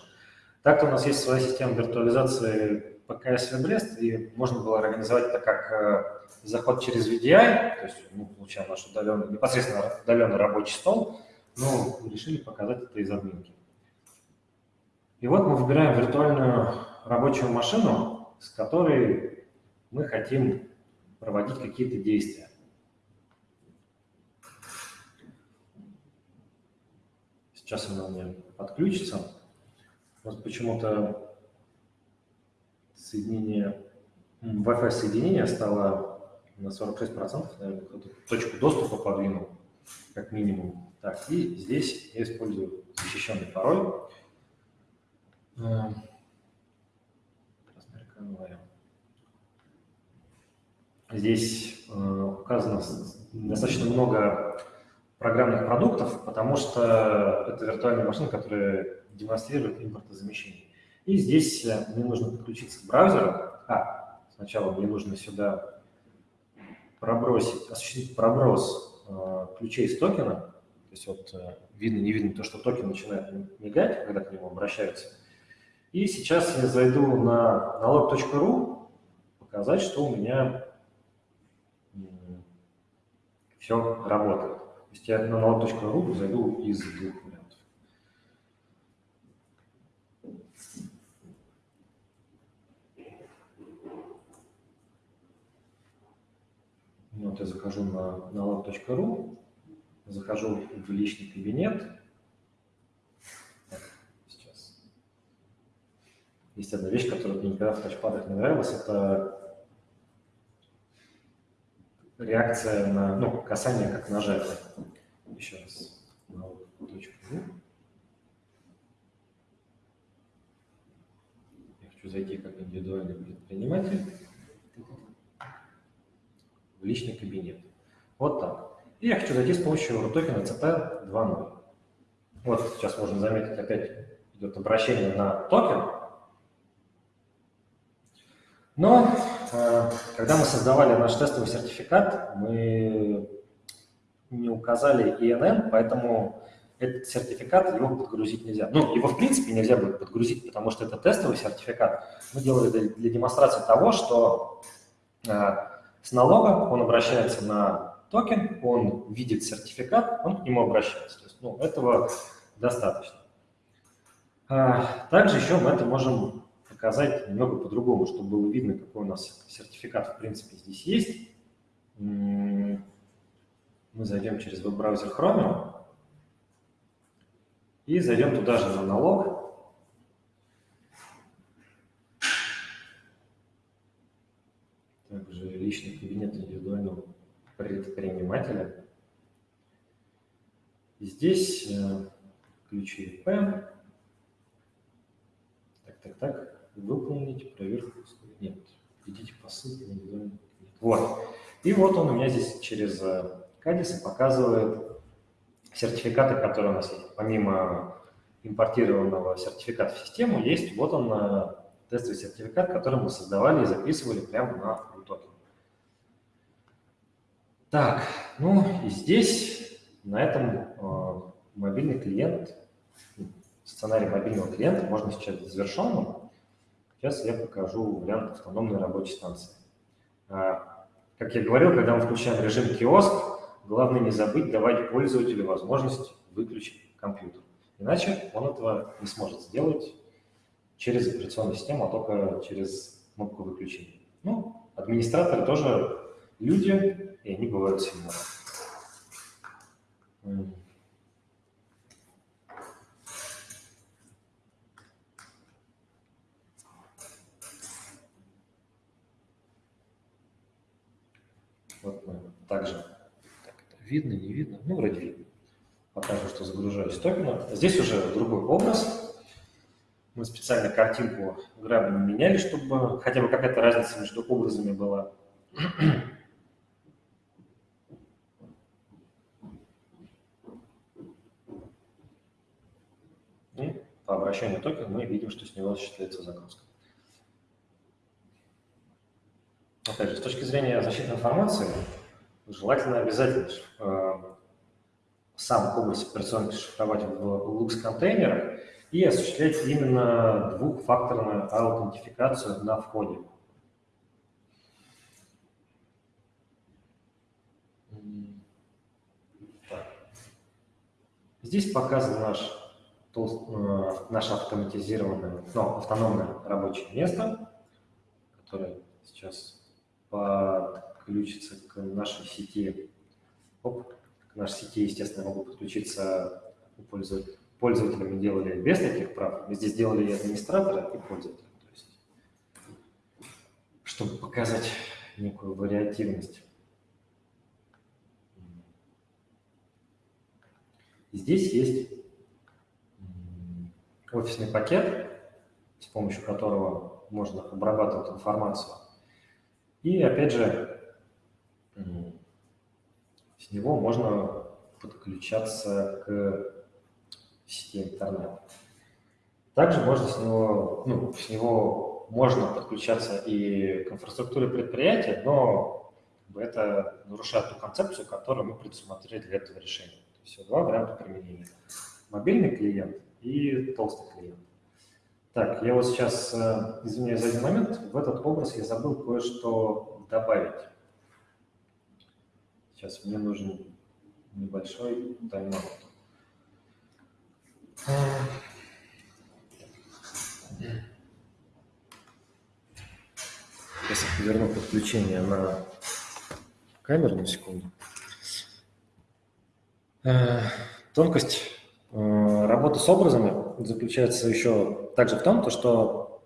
Так-то у нас есть своя система виртуализации ПКС Брест, и можно было организовать это как э, заход через VDI, то есть мы получаем наш удаленный, непосредственно удаленный рабочий стол, но решили показать это из админки. И вот мы выбираем виртуальную рабочую машину, с которой мы хотим проводить какие-то действия. Сейчас она у меня подключится. Вот почему-то соединение, Wi-Fi соединение стало на 46%, наверное, точку доступа подвинул, как минимум. Так, и здесь я использую защищенный пароль. Э, здесь э, указано достаточно много программных продуктов, потому что это виртуальная машина, которая демонстрирует импортозамещение. И здесь э, мне нужно подключиться к браузеру. А, сначала мне нужно сюда пробросить, осуществить проброс э, ключей с токена. То есть вот видно, не видно то, что токен начинает мигать, когда к нему обращаются. И сейчас я зайду на налог.ру, показать, что у меня все работает. То есть я на налог.ру зайду из двух вариантов. Вот я захожу на налог.ру, захожу в личный кабинет. сейчас. Есть одна вещь, которая мне никогда в тачпадах не нравилась, это реакция на, ну, касание как нажатие. Еще раз. Я хочу зайти как индивидуальный предприниматель в личный кабинет. Вот так. И я хочу зайти с помощью токена CP 2.0. Вот сейчас можно заметить, опять идет обращение на токен. Но когда мы создавали наш тестовый сертификат, мы не указали ИНН, поэтому этот сертификат, его подгрузить нельзя. Ну, его в принципе нельзя будет подгрузить, потому что это тестовый сертификат. Мы делали для, для демонстрации того, что э, с налога он обращается на токен, он видит сертификат, он к нему обращается. То есть, ну, этого достаточно. Э, также еще мы это можем показать немного по-другому, чтобы было видно, какой у нас сертификат в принципе здесь есть. Мы зайдем через веб-браузер Chromium и зайдем туда же на налог. Также личный кабинет индивидуального предпринимателя. Здесь э, ключи IP. Так, так, так выполнить проверку. Нет, идите по ссылке на индивидуальный Вот. И вот он у меня здесь через Кадисы показывает сертификаты, которые у нас есть. Помимо импортированного сертификата в систему, есть вот он э, тестовый сертификат, который мы создавали и записывали прямо на токен. Так, ну и здесь на этом э, мобильный клиент, сценарий мобильного клиента можно сейчас завершенным. Сейчас я покажу вариант автономной рабочей станции. А, как я говорил, когда мы включаем режим киоск, главное не забыть давать пользователю возможность выключить компьютер. Иначе он этого не сможет сделать через операционную систему, а только через кнопку выключения. Ну, администраторы тоже люди, и они бывают сильными. Вот мы также, так, это видно, не видно, ну, вроде видно. Покажу, что загружаюсь токена. Здесь уже другой образ. Мы специально картинку грабами меняли, чтобы хотя бы какая-то разница между образами была. И по обращению токена мы видим, что с него осуществляется загрузка. Опять же, с точки зрения защиты информации, желательно обязательно э, сам область операционки шифровать в Lux контейнерах и осуществлять именно двухфакторную аутентификацию на входе. Здесь показан наш, э, наше автоматизированное, ну, автономное рабочее место, которое сейчас подключится к нашей сети. Оп, к нашей сети, естественно, могу подключиться у пользователя. Пользователями делали без таких прав. Мы здесь делали и администратора, и пользователя. То есть, чтобы показать некую вариативность. Здесь есть офисный пакет, с помощью которого можно обрабатывать информацию. И опять же, с него можно подключаться к сети интернет. Также можно с него, ну, с него можно подключаться и к инфраструктуре предприятия, но это нарушает ту концепцию, которую мы предусмотрели для этого решения. То есть два варианта применения. Мобильный клиент и толстый клиент. Так, я вот сейчас, э, извиняюсь за один момент, в этот образ я забыл кое-что добавить. Сейчас мне нужен небольшой тайм-аут. Сейчас я поверну подключение на камеру на секунду. Э, тонкость э, работы с образами заключается еще также в том, что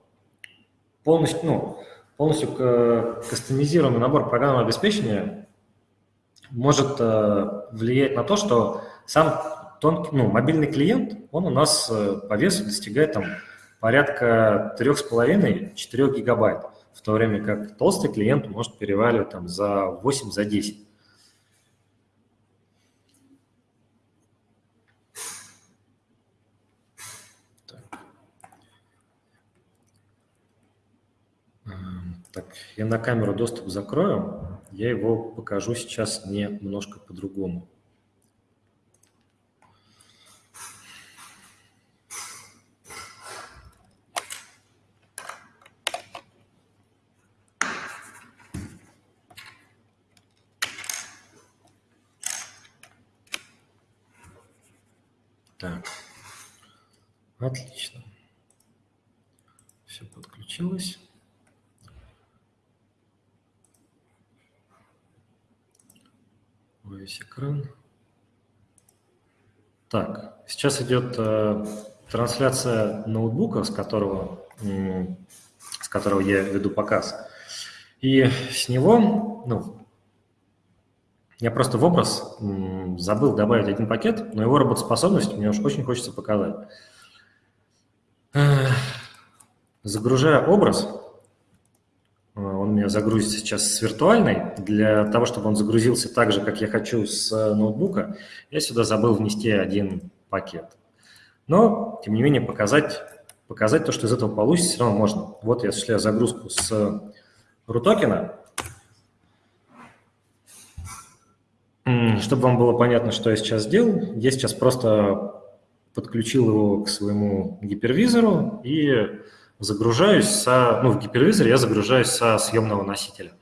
полностью, ну, полностью кастомизированный набор программного обеспечения может э, влиять на то, что сам тонкий, ну, мобильный клиент, он у нас по весу достигает там порядка 3,5-4 гигабайт, в то время как толстый клиент может переваливать там за 8, за 10. Так, я на камеру доступ закрою, я его покажу сейчас немножко по-другому. Так, отлично. Все подключилось. Весь экран. Так, сейчас идет э, трансляция ноутбука, с которого, э, с которого я веду показ. И с него, ну, я просто в образ э, забыл добавить один пакет, но его работоспособность мне уж очень хочется показать. Э, загружая образ, меня загрузится сейчас с виртуальной. Для того, чтобы он загрузился так же, как я хочу с э, ноутбука, я сюда забыл внести один пакет. Но, тем не менее, показать, показать то, что из этого получится, все равно можно. Вот я осуществляю загрузку с рутокена. Чтобы вам было понятно, что я сейчас сделал, я сейчас просто подключил его к своему гипервизору и загружаюсь со, ну, в гипервизоре я загружаюсь со съемного носителя.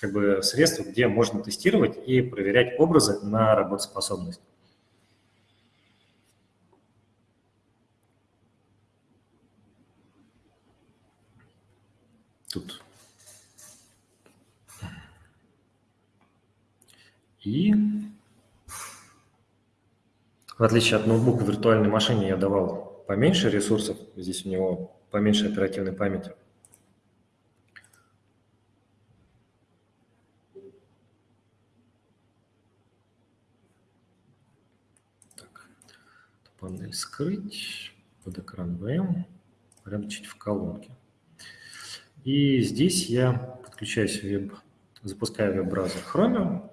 Как бы средство, где можно тестировать и проверять образы на работоспособность. Тут. И в отличие от ноутбука виртуальной машине я давал поменьше ресурсов. Здесь у него поменьше оперативной памяти. Так, панель скрыть, под экран VM, прямо чуть в колонке. И здесь я подключаюсь в веб, запускаю веб-браузер Chromium.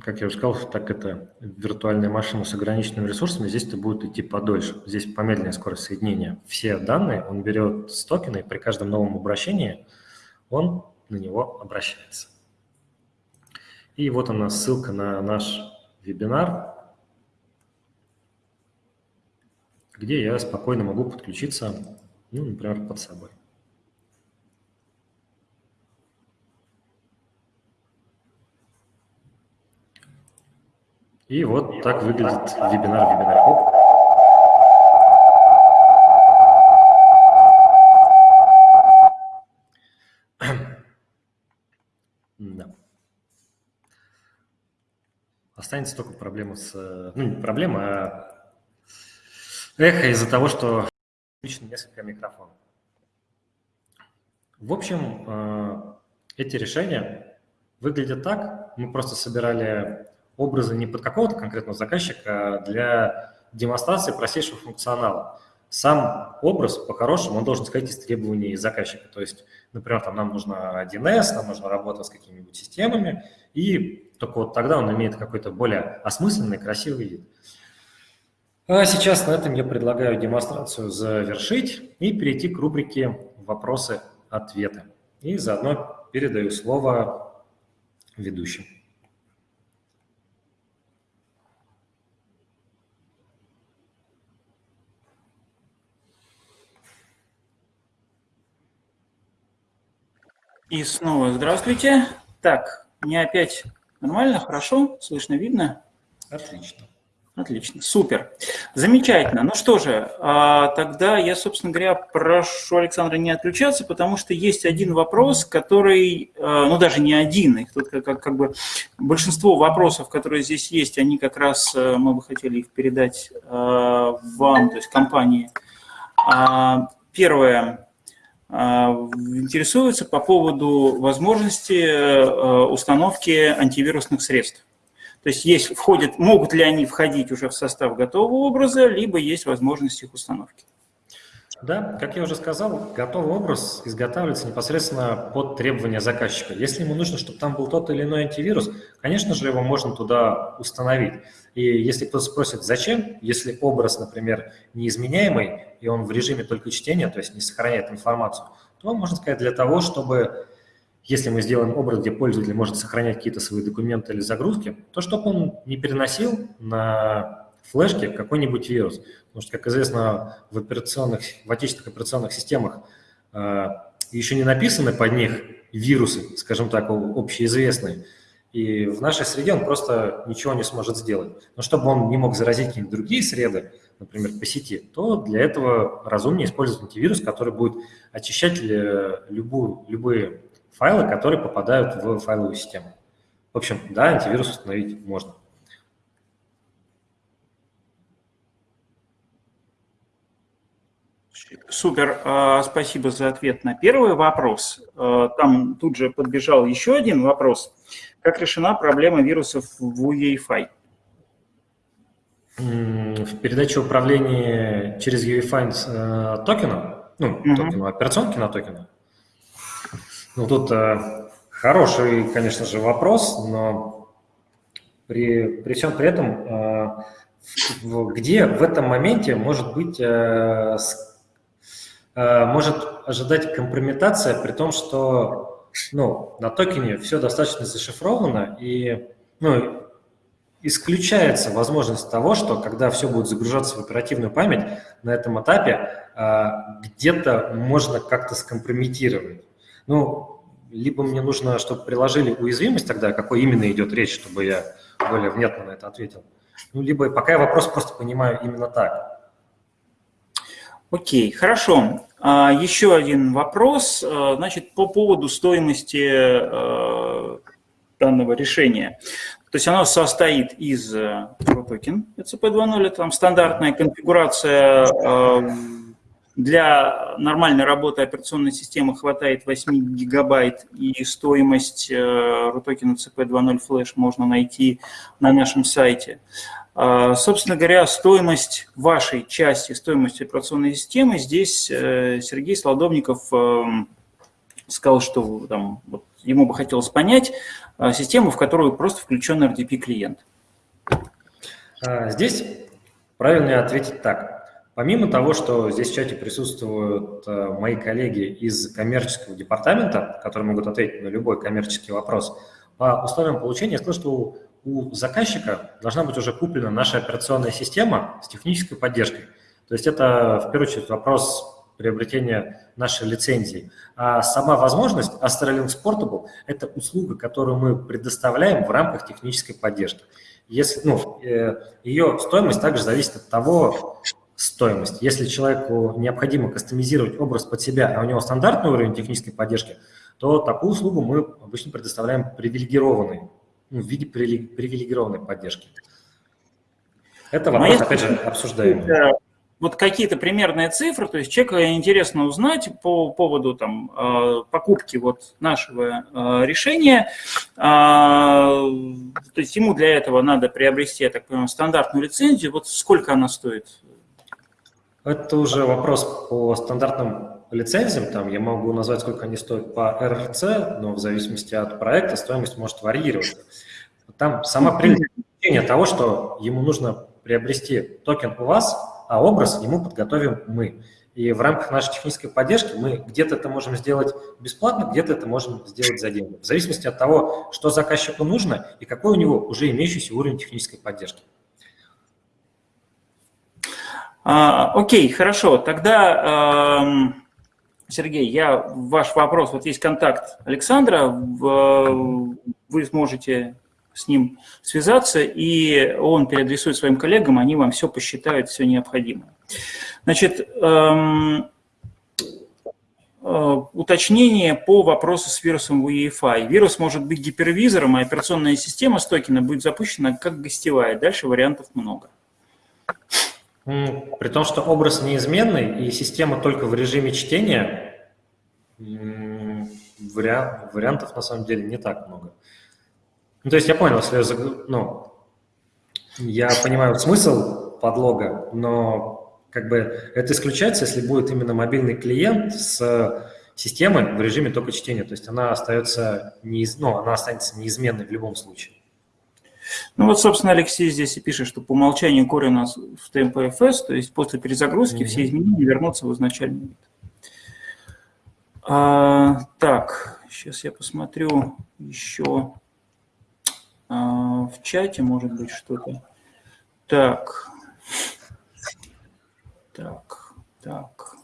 Как я уже сказал, так это виртуальная машина с ограниченными ресурсами, здесь это будет идти подольше. Здесь помедленнее скорость соединения. Все данные он берет с токена, и при каждом новом обращении он на него обращается. И вот она ссылка на наш вебинар, где я спокойно могу подключиться, ну, например, под собой. И вот так выглядит вебинар в вебинаре. Оп. Да. Останется только проблема с... Ну, не проблема, а эхо из-за того, что включено несколько микрофонов. В общем, э, эти решения выглядят так. Мы просто собирали образы не под какого-то конкретного заказчика, а для демонстрации простейшего функционала. Сам образ, по-хорошему, он должен сказать из требований заказчика. То есть, например, там нам нужно 1С, нам нужно работать с какими-нибудь системами, и только вот тогда он имеет какой-то более осмысленный, красивый вид. А сейчас на этом я предлагаю демонстрацию завершить и перейти к рубрике «Вопросы-ответы». И заодно передаю слово ведущим. И снова здравствуйте. Так, мне опять нормально, хорошо, слышно, видно? Отлично. Отлично, супер. Замечательно. Ну что же, а, тогда я, собственно говоря, прошу Александра не отключаться, потому что есть один вопрос, который, а, ну даже не один, их тут как, как, бы большинство вопросов, которые здесь есть, они как раз, а, мы бы хотели их передать вам, то есть компании. Первое, а, интересуются по поводу возможности э, установки антивирусных средств. То есть, есть входят, могут ли они входить уже в состав готового образа, либо есть возможность их установки. Да, как я уже сказал, готовый образ изготавливается непосредственно под требования заказчика. Если ему нужно, чтобы там был тот или иной антивирус, конечно же, его можно туда установить. И если кто-то спросит, зачем, если образ, например, неизменяемый, и он в режиме только чтения, то есть не сохраняет информацию, то можно сказать для того, чтобы, если мы сделаем образ, где пользователь может сохранять какие-то свои документы или загрузки, то чтобы он не переносил на флешке какой-нибудь вирус. Потому что, как известно, в, операционных, в отечественных операционных системах э, еще не написаны под них вирусы, скажем так, общеизвестные. И в нашей среде он просто ничего не сможет сделать. Но чтобы он не мог заразить какие-нибудь другие среды, например, по сети, то для этого разумнее использовать антивирус, который будет очищать любую, любые файлы, которые попадают в файловую систему. В общем, да, антивирус установить можно. Супер, а, спасибо за ответ на первый вопрос. А, там тут же подбежал еще один вопрос. Как решена проблема вирусов в UEFI? В передаче управления через UEFI э, токена, ну, угу. токену, операционки на токены. Ну, тут э, хороший, конечно же, вопрос, но при, при всем при этом, э, где в этом моменте может быть может ожидать компрометация, при том, что ну, на токене все достаточно зашифровано, и ну, исключается возможность того, что когда все будет загружаться в оперативную память, на этом этапе э, где-то можно как-то скомпрометировать. Ну, либо мне нужно, чтобы приложили уязвимость тогда, какой именно идет речь, чтобы я более внятно на это ответил. Ну, либо пока я вопрос просто понимаю именно так. Окей, хорошо. А, еще один вопрос, а, значит, по поводу стоимости а, данного решения. То есть оно состоит из токен ECP2.0, это там стандартная конфигурация для нормальной работы операционной системы хватает 8 гигабайт, и стоимость RUTOKEN CP2.0 Flash можно найти на нашем сайте. А, собственно говоря, стоимость вашей части, стоимость операционной системы, здесь э, Сергей Солодовников эм, сказал, что там, вот, ему бы хотелось понять э, систему, в которую просто включен RDP-клиент. А, здесь правильно ответить так. Помимо того, что здесь в чате присутствуют э, мои коллеги из коммерческого департамента, которые могут ответить на любой коммерческий вопрос, по условиям получения я скажу, что у заказчика должна быть уже куплена наша операционная система с технической поддержкой. То есть это, в первую очередь, вопрос приобретения нашей лицензии. А сама возможность Astrolinks Portable – это услуга, которую мы предоставляем в рамках технической поддержки. Если, ну, э, ее стоимость также зависит от того, стоимость. Если человеку необходимо кастомизировать образ под себя, а у него стандартный уровень технической поддержки, то такую услугу мы обычно предоставляем привилегированной, в виде привилегированной поддержки. Это вопрос, опять же, обсуждаемый вот какие-то примерные цифры, то есть человеку интересно узнать по поводу там, э, покупки вот нашего э, решения, а, то есть ему для этого надо приобрести, я так понимаю, стандартную лицензию, вот сколько она стоит? Это уже вопрос по стандартным лицензиям, там я могу назвать, сколько они стоят по РРЦ, но в зависимости от проекта стоимость может варьироваться. Там сама причина того, что ему нужно приобрести токен у вас, а образ ему подготовим мы. И в рамках нашей технической поддержки мы где-то это можем сделать бесплатно, где-то это можем сделать за деньги. В зависимости от того, что заказчику нужно и какой у него уже имеющийся уровень технической поддержки. А, окей, хорошо. Тогда, э, Сергей, я ваш вопрос, вот есть контакт Александра, в, вы сможете с ним связаться, и он переадресует своим коллегам, они вам все посчитают, все необходимое. Значит, эм, э, уточнение по вопросу с вирусом UEFI. Вирус может быть гипервизором, а операционная система с токена будет запущена как гостевая. Дальше вариантов много. При том, что образ неизменный и система только в режиме чтения, вариантов на самом деле не так много. Ну, то есть я понял, если я, ну, я понимаю смысл подлога, но как бы это исключается, если будет именно мобильный клиент с системой в режиме только чтения. То есть она остается неиз... ну, она останется неизменной в любом случае. Ну вот, собственно, Алексей здесь и пишет, что по умолчанию core у нас в TMPFS, то есть после перезагрузки mm -hmm. все изменения вернутся в изначальный вид. А, так, сейчас я посмотрю еще. А, в чате, может быть, что-то. Так. Так, так.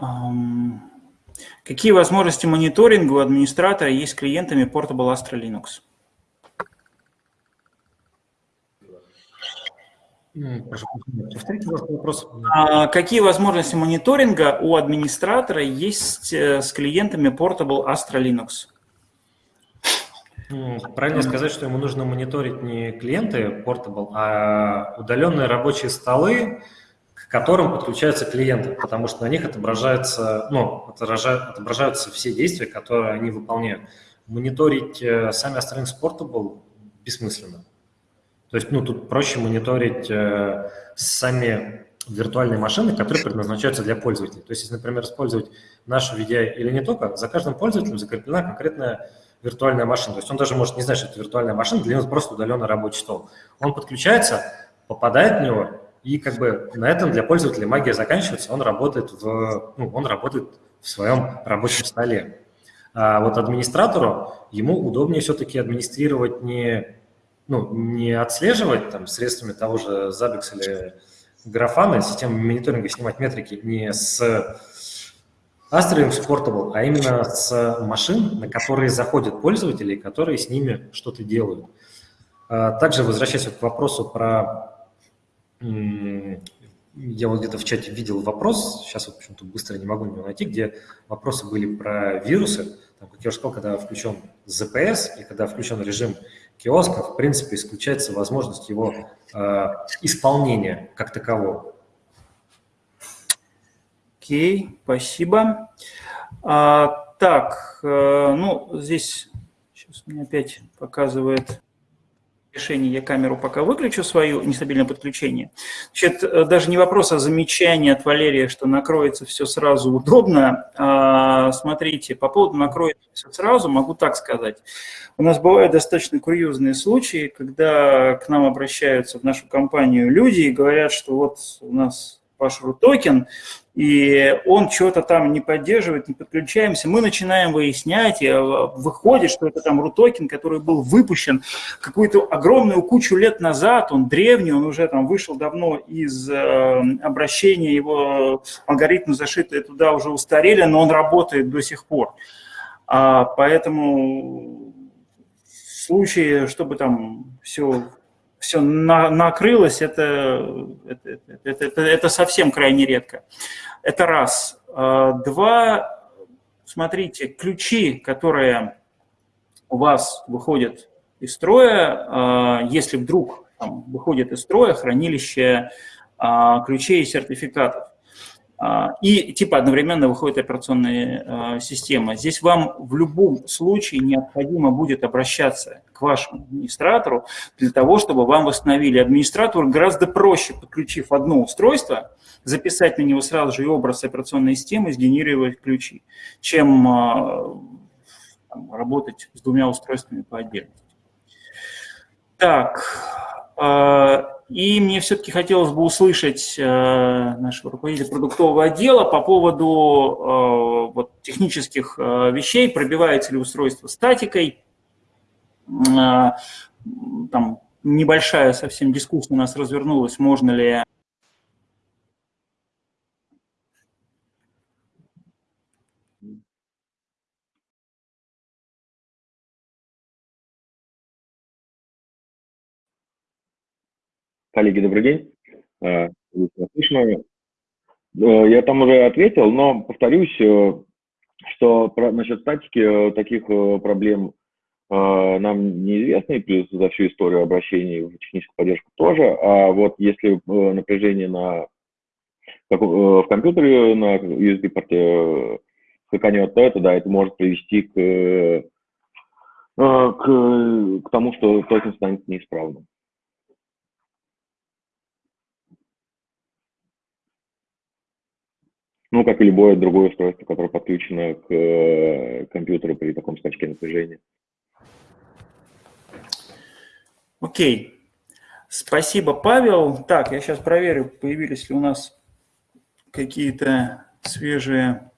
Um, какие возможности мониторинга у администратора есть с клиентами Portable Astra Linux? А, какие возможности мониторинга у администратора есть э, с клиентами Portable Astra Linux? Правильно сказать, что ему нужно мониторить не клиенты Portable, а удаленные рабочие столы, которым подключаются клиенты, потому что на них отображаются, ну, отображаются все действия, которые они выполняют. Мониторить э, сами Astrolinks Portable бессмысленно. То есть, ну, тут проще мониторить э, сами виртуальные машины, которые предназначаются для пользователей. То есть, если, например, использовать нашу VDI или не только, за каждым пользователем закреплена конкретная виртуальная машина. То есть он даже может не знать, что это виртуальная машина, для него просто удаленный рабочий стол. Он подключается, попадает в него, и как бы на этом для пользователя магия заканчивается, он работает в, ну, он работает в своем рабочем столе. А вот администратору, ему удобнее все-таки администрировать не, ну, не отслеживать там средствами того же Zabbix или Grafana, системы мониторинга снимать метрики не с Astra Portable, а именно с машин, на которые заходят пользователи, которые с ними что-то делают. А, также, возвращаясь к вопросу про... Я вот где-то в чате видел вопрос, сейчас вот почему-то быстро не могу его найти, где вопросы были про вирусы. Там, как я уже сказал, когда включен ZPS и когда включен режим киоска, в принципе, исключается возможность его э, исполнения как такового. Окей, спасибо. А, так, э, ну, здесь сейчас мне опять показывает решение, я камеру пока выключу свою, нестабильное подключение. Значит, э, даже не вопрос, а замечание от Валерия, что накроется все сразу удобно. А, смотрите, по поводу накроется все сразу, могу так сказать. У нас бывают достаточно курьезные случаи, когда к нам обращаются в нашу компанию люди и говорят, что вот у нас ваш RUTOKEN, и он что-то там не поддерживает, не подключаемся, мы начинаем выяснять, и выходит, что это там RUTOKEN, который был выпущен какую-то огромную кучу лет назад, он древний, он уже там вышел давно из э, обращения, его алгоритмы зашитые туда уже устарели, но он работает до сих пор. А, поэтому в случае, чтобы там все все на, накрылось, это, это, это, это, это совсем крайне редко. Это раз. А, два, смотрите, ключи, которые у вас выходят из строя, а, если вдруг там, выходит из строя хранилище а, ключей и сертификатов, и типа одновременно выходит операционная а, система. Здесь вам в любом случае необходимо будет обращаться к вашему администратору для того, чтобы вам восстановили. Администратору гораздо проще, подключив одно устройство, записать на него сразу же образ операционной системы, сгенерировать ключи, чем а, там, работать с двумя устройствами по отдельности. Так, и мне все-таки хотелось бы услышать э, нашего руководителя продуктового отдела по поводу э, вот, технических э, вещей, пробивается ли устройство статикой. Э, там небольшая совсем дискуссия у нас развернулась, можно ли Коллеги, добрый день. Э, слышно? Э, я там уже ответил, но повторюсь, э, что насчет статики таких проблем нам неизвестны, плюс за всю историю обращений в техническую поддержку тоже. А вот если напряжение на, в компьютере на USB-порте скаканет, то это, да, это может привести к, к, к тому, что токен станет неисправным. Ну, как и любое другое устройство, которое подключено к э, компьютеру при таком скачке напряжения. Окей. Спасибо, Павел. Так, я сейчас проверю, появились ли у нас какие-то свежие...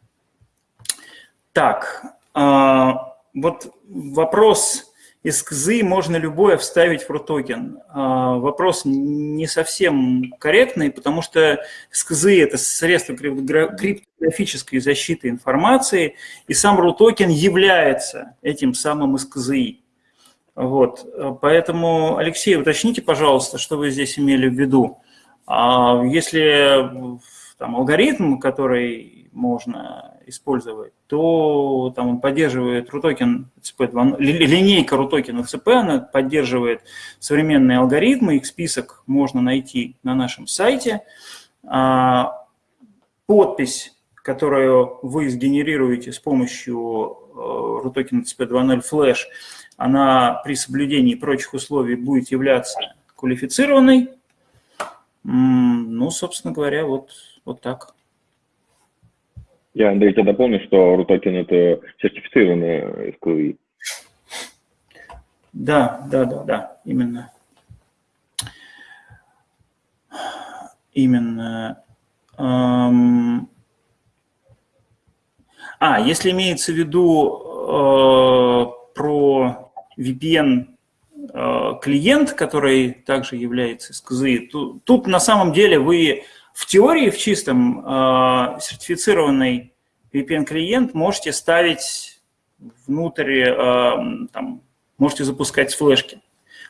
Так, а, вот вопрос из КЗы можно любое вставить в RUTOKEN. А, вопрос не совсем корректный, потому что СКЗ – это средство криптографической защиты информации, и сам RUTOKEN является этим самым СКЗИ. Вот. Поэтому, Алексей, уточните, пожалуйста, что вы здесь имели в виду. А, если там, алгоритм, который можно использовать, то там он поддерживает RUTOKEN CP2, линейка RUTOKEN CP, она поддерживает современные алгоритмы, их список можно найти на нашем сайте. А, подпись, которую вы сгенерируете с помощью RUTOKEN CP2.0 Flash, она при соблюдении прочих условий будет являться квалифицированной. Ну, собственно говоря, вот, вот так. Я, Андрей, тебя дополню, что RUTOKEN – это сертифицированная SQL. Да, да, да, да, именно. Именно. А, если имеется в виду э, про VPN э, клиент, который также является SKZ, то, тут на самом деле вы в теории, в чистом, э, сертифицированный VPN-клиент можете ставить внутрь, э, там, можете запускать с флешки.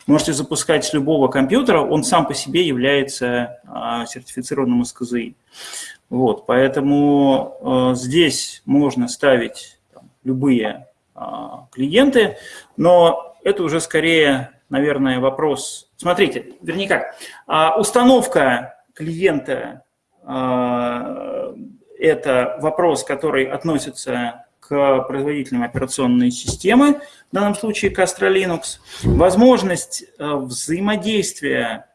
Можете запускать с любого компьютера, он сам по себе является э, сертифицированным SKZI. Вот, поэтому здесь можно ставить там, любые клиенты, но это уже скорее, наверное, вопрос. Смотрите, вернее как, установка клиента э, – это вопрос, который относится к производителям операционной системы, в данном случае к Astra Linux. Возможность э, взаимодействия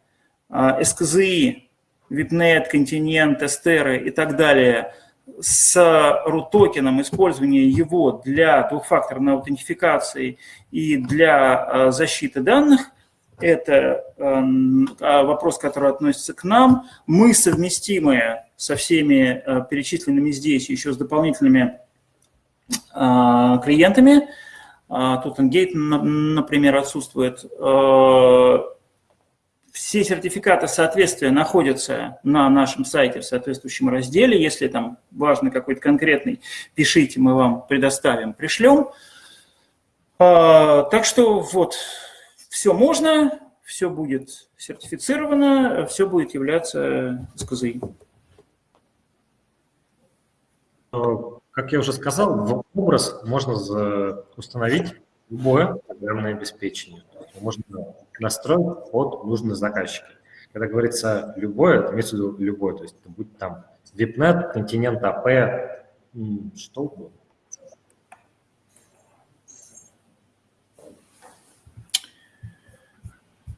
э, SKZI, VIPNet, Continent, Эстеры и так далее с RUT-токеном, использование его для двухфакторной аутентификации и для защиты данных – это эм, а, вопрос, который относится к нам. Мы совместимы со всеми перечисленными здесь, еще с дополнительными клиентами. Тут Engate, например, отсутствует. Все сертификаты соответствия находятся на нашем сайте в соответствующем разделе. Если там важно какой-то конкретный, пишите, мы вам предоставим, пришлем. Так что вот, все можно, все будет сертифицировано, все будет являться СКЗИ. Как я уже сказал, образ можно установить любое программное обеспечение. Можно настроить под нужные заказчики. Когда говорится любое, это имеется в виду любое, то есть это будет там VIPNet, континент АП, что угодно.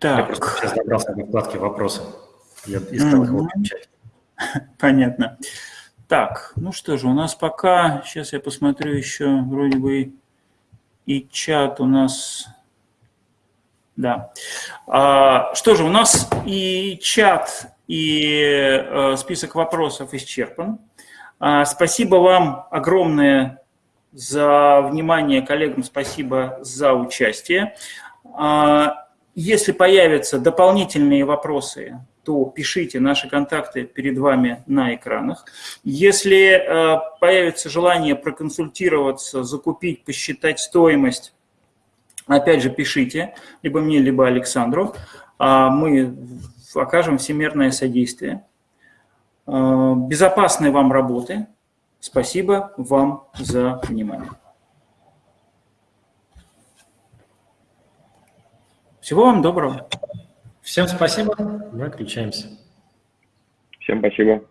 Так. Я просто сейчас добрался до вкладки «Вопросы». Я искал их в чате. Понятно. Так, ну что же, у нас пока, сейчас я посмотрю еще, вроде бы и чат у нас, да. А, что же, у нас и чат, и э, список вопросов исчерпан. А, спасибо вам огромное за внимание, коллегам спасибо за участие. А, если появятся дополнительные вопросы, то пишите, наши контакты перед вами на экранах. Если э, появится желание проконсультироваться, закупить, посчитать стоимость, опять же пишите, либо мне, либо Александру. А мы окажем всемирное содействие. Э, безопасной вам работы. Спасибо вам за внимание. Всего вам доброго. Всем спасибо. Мы отключаемся. Всем спасибо.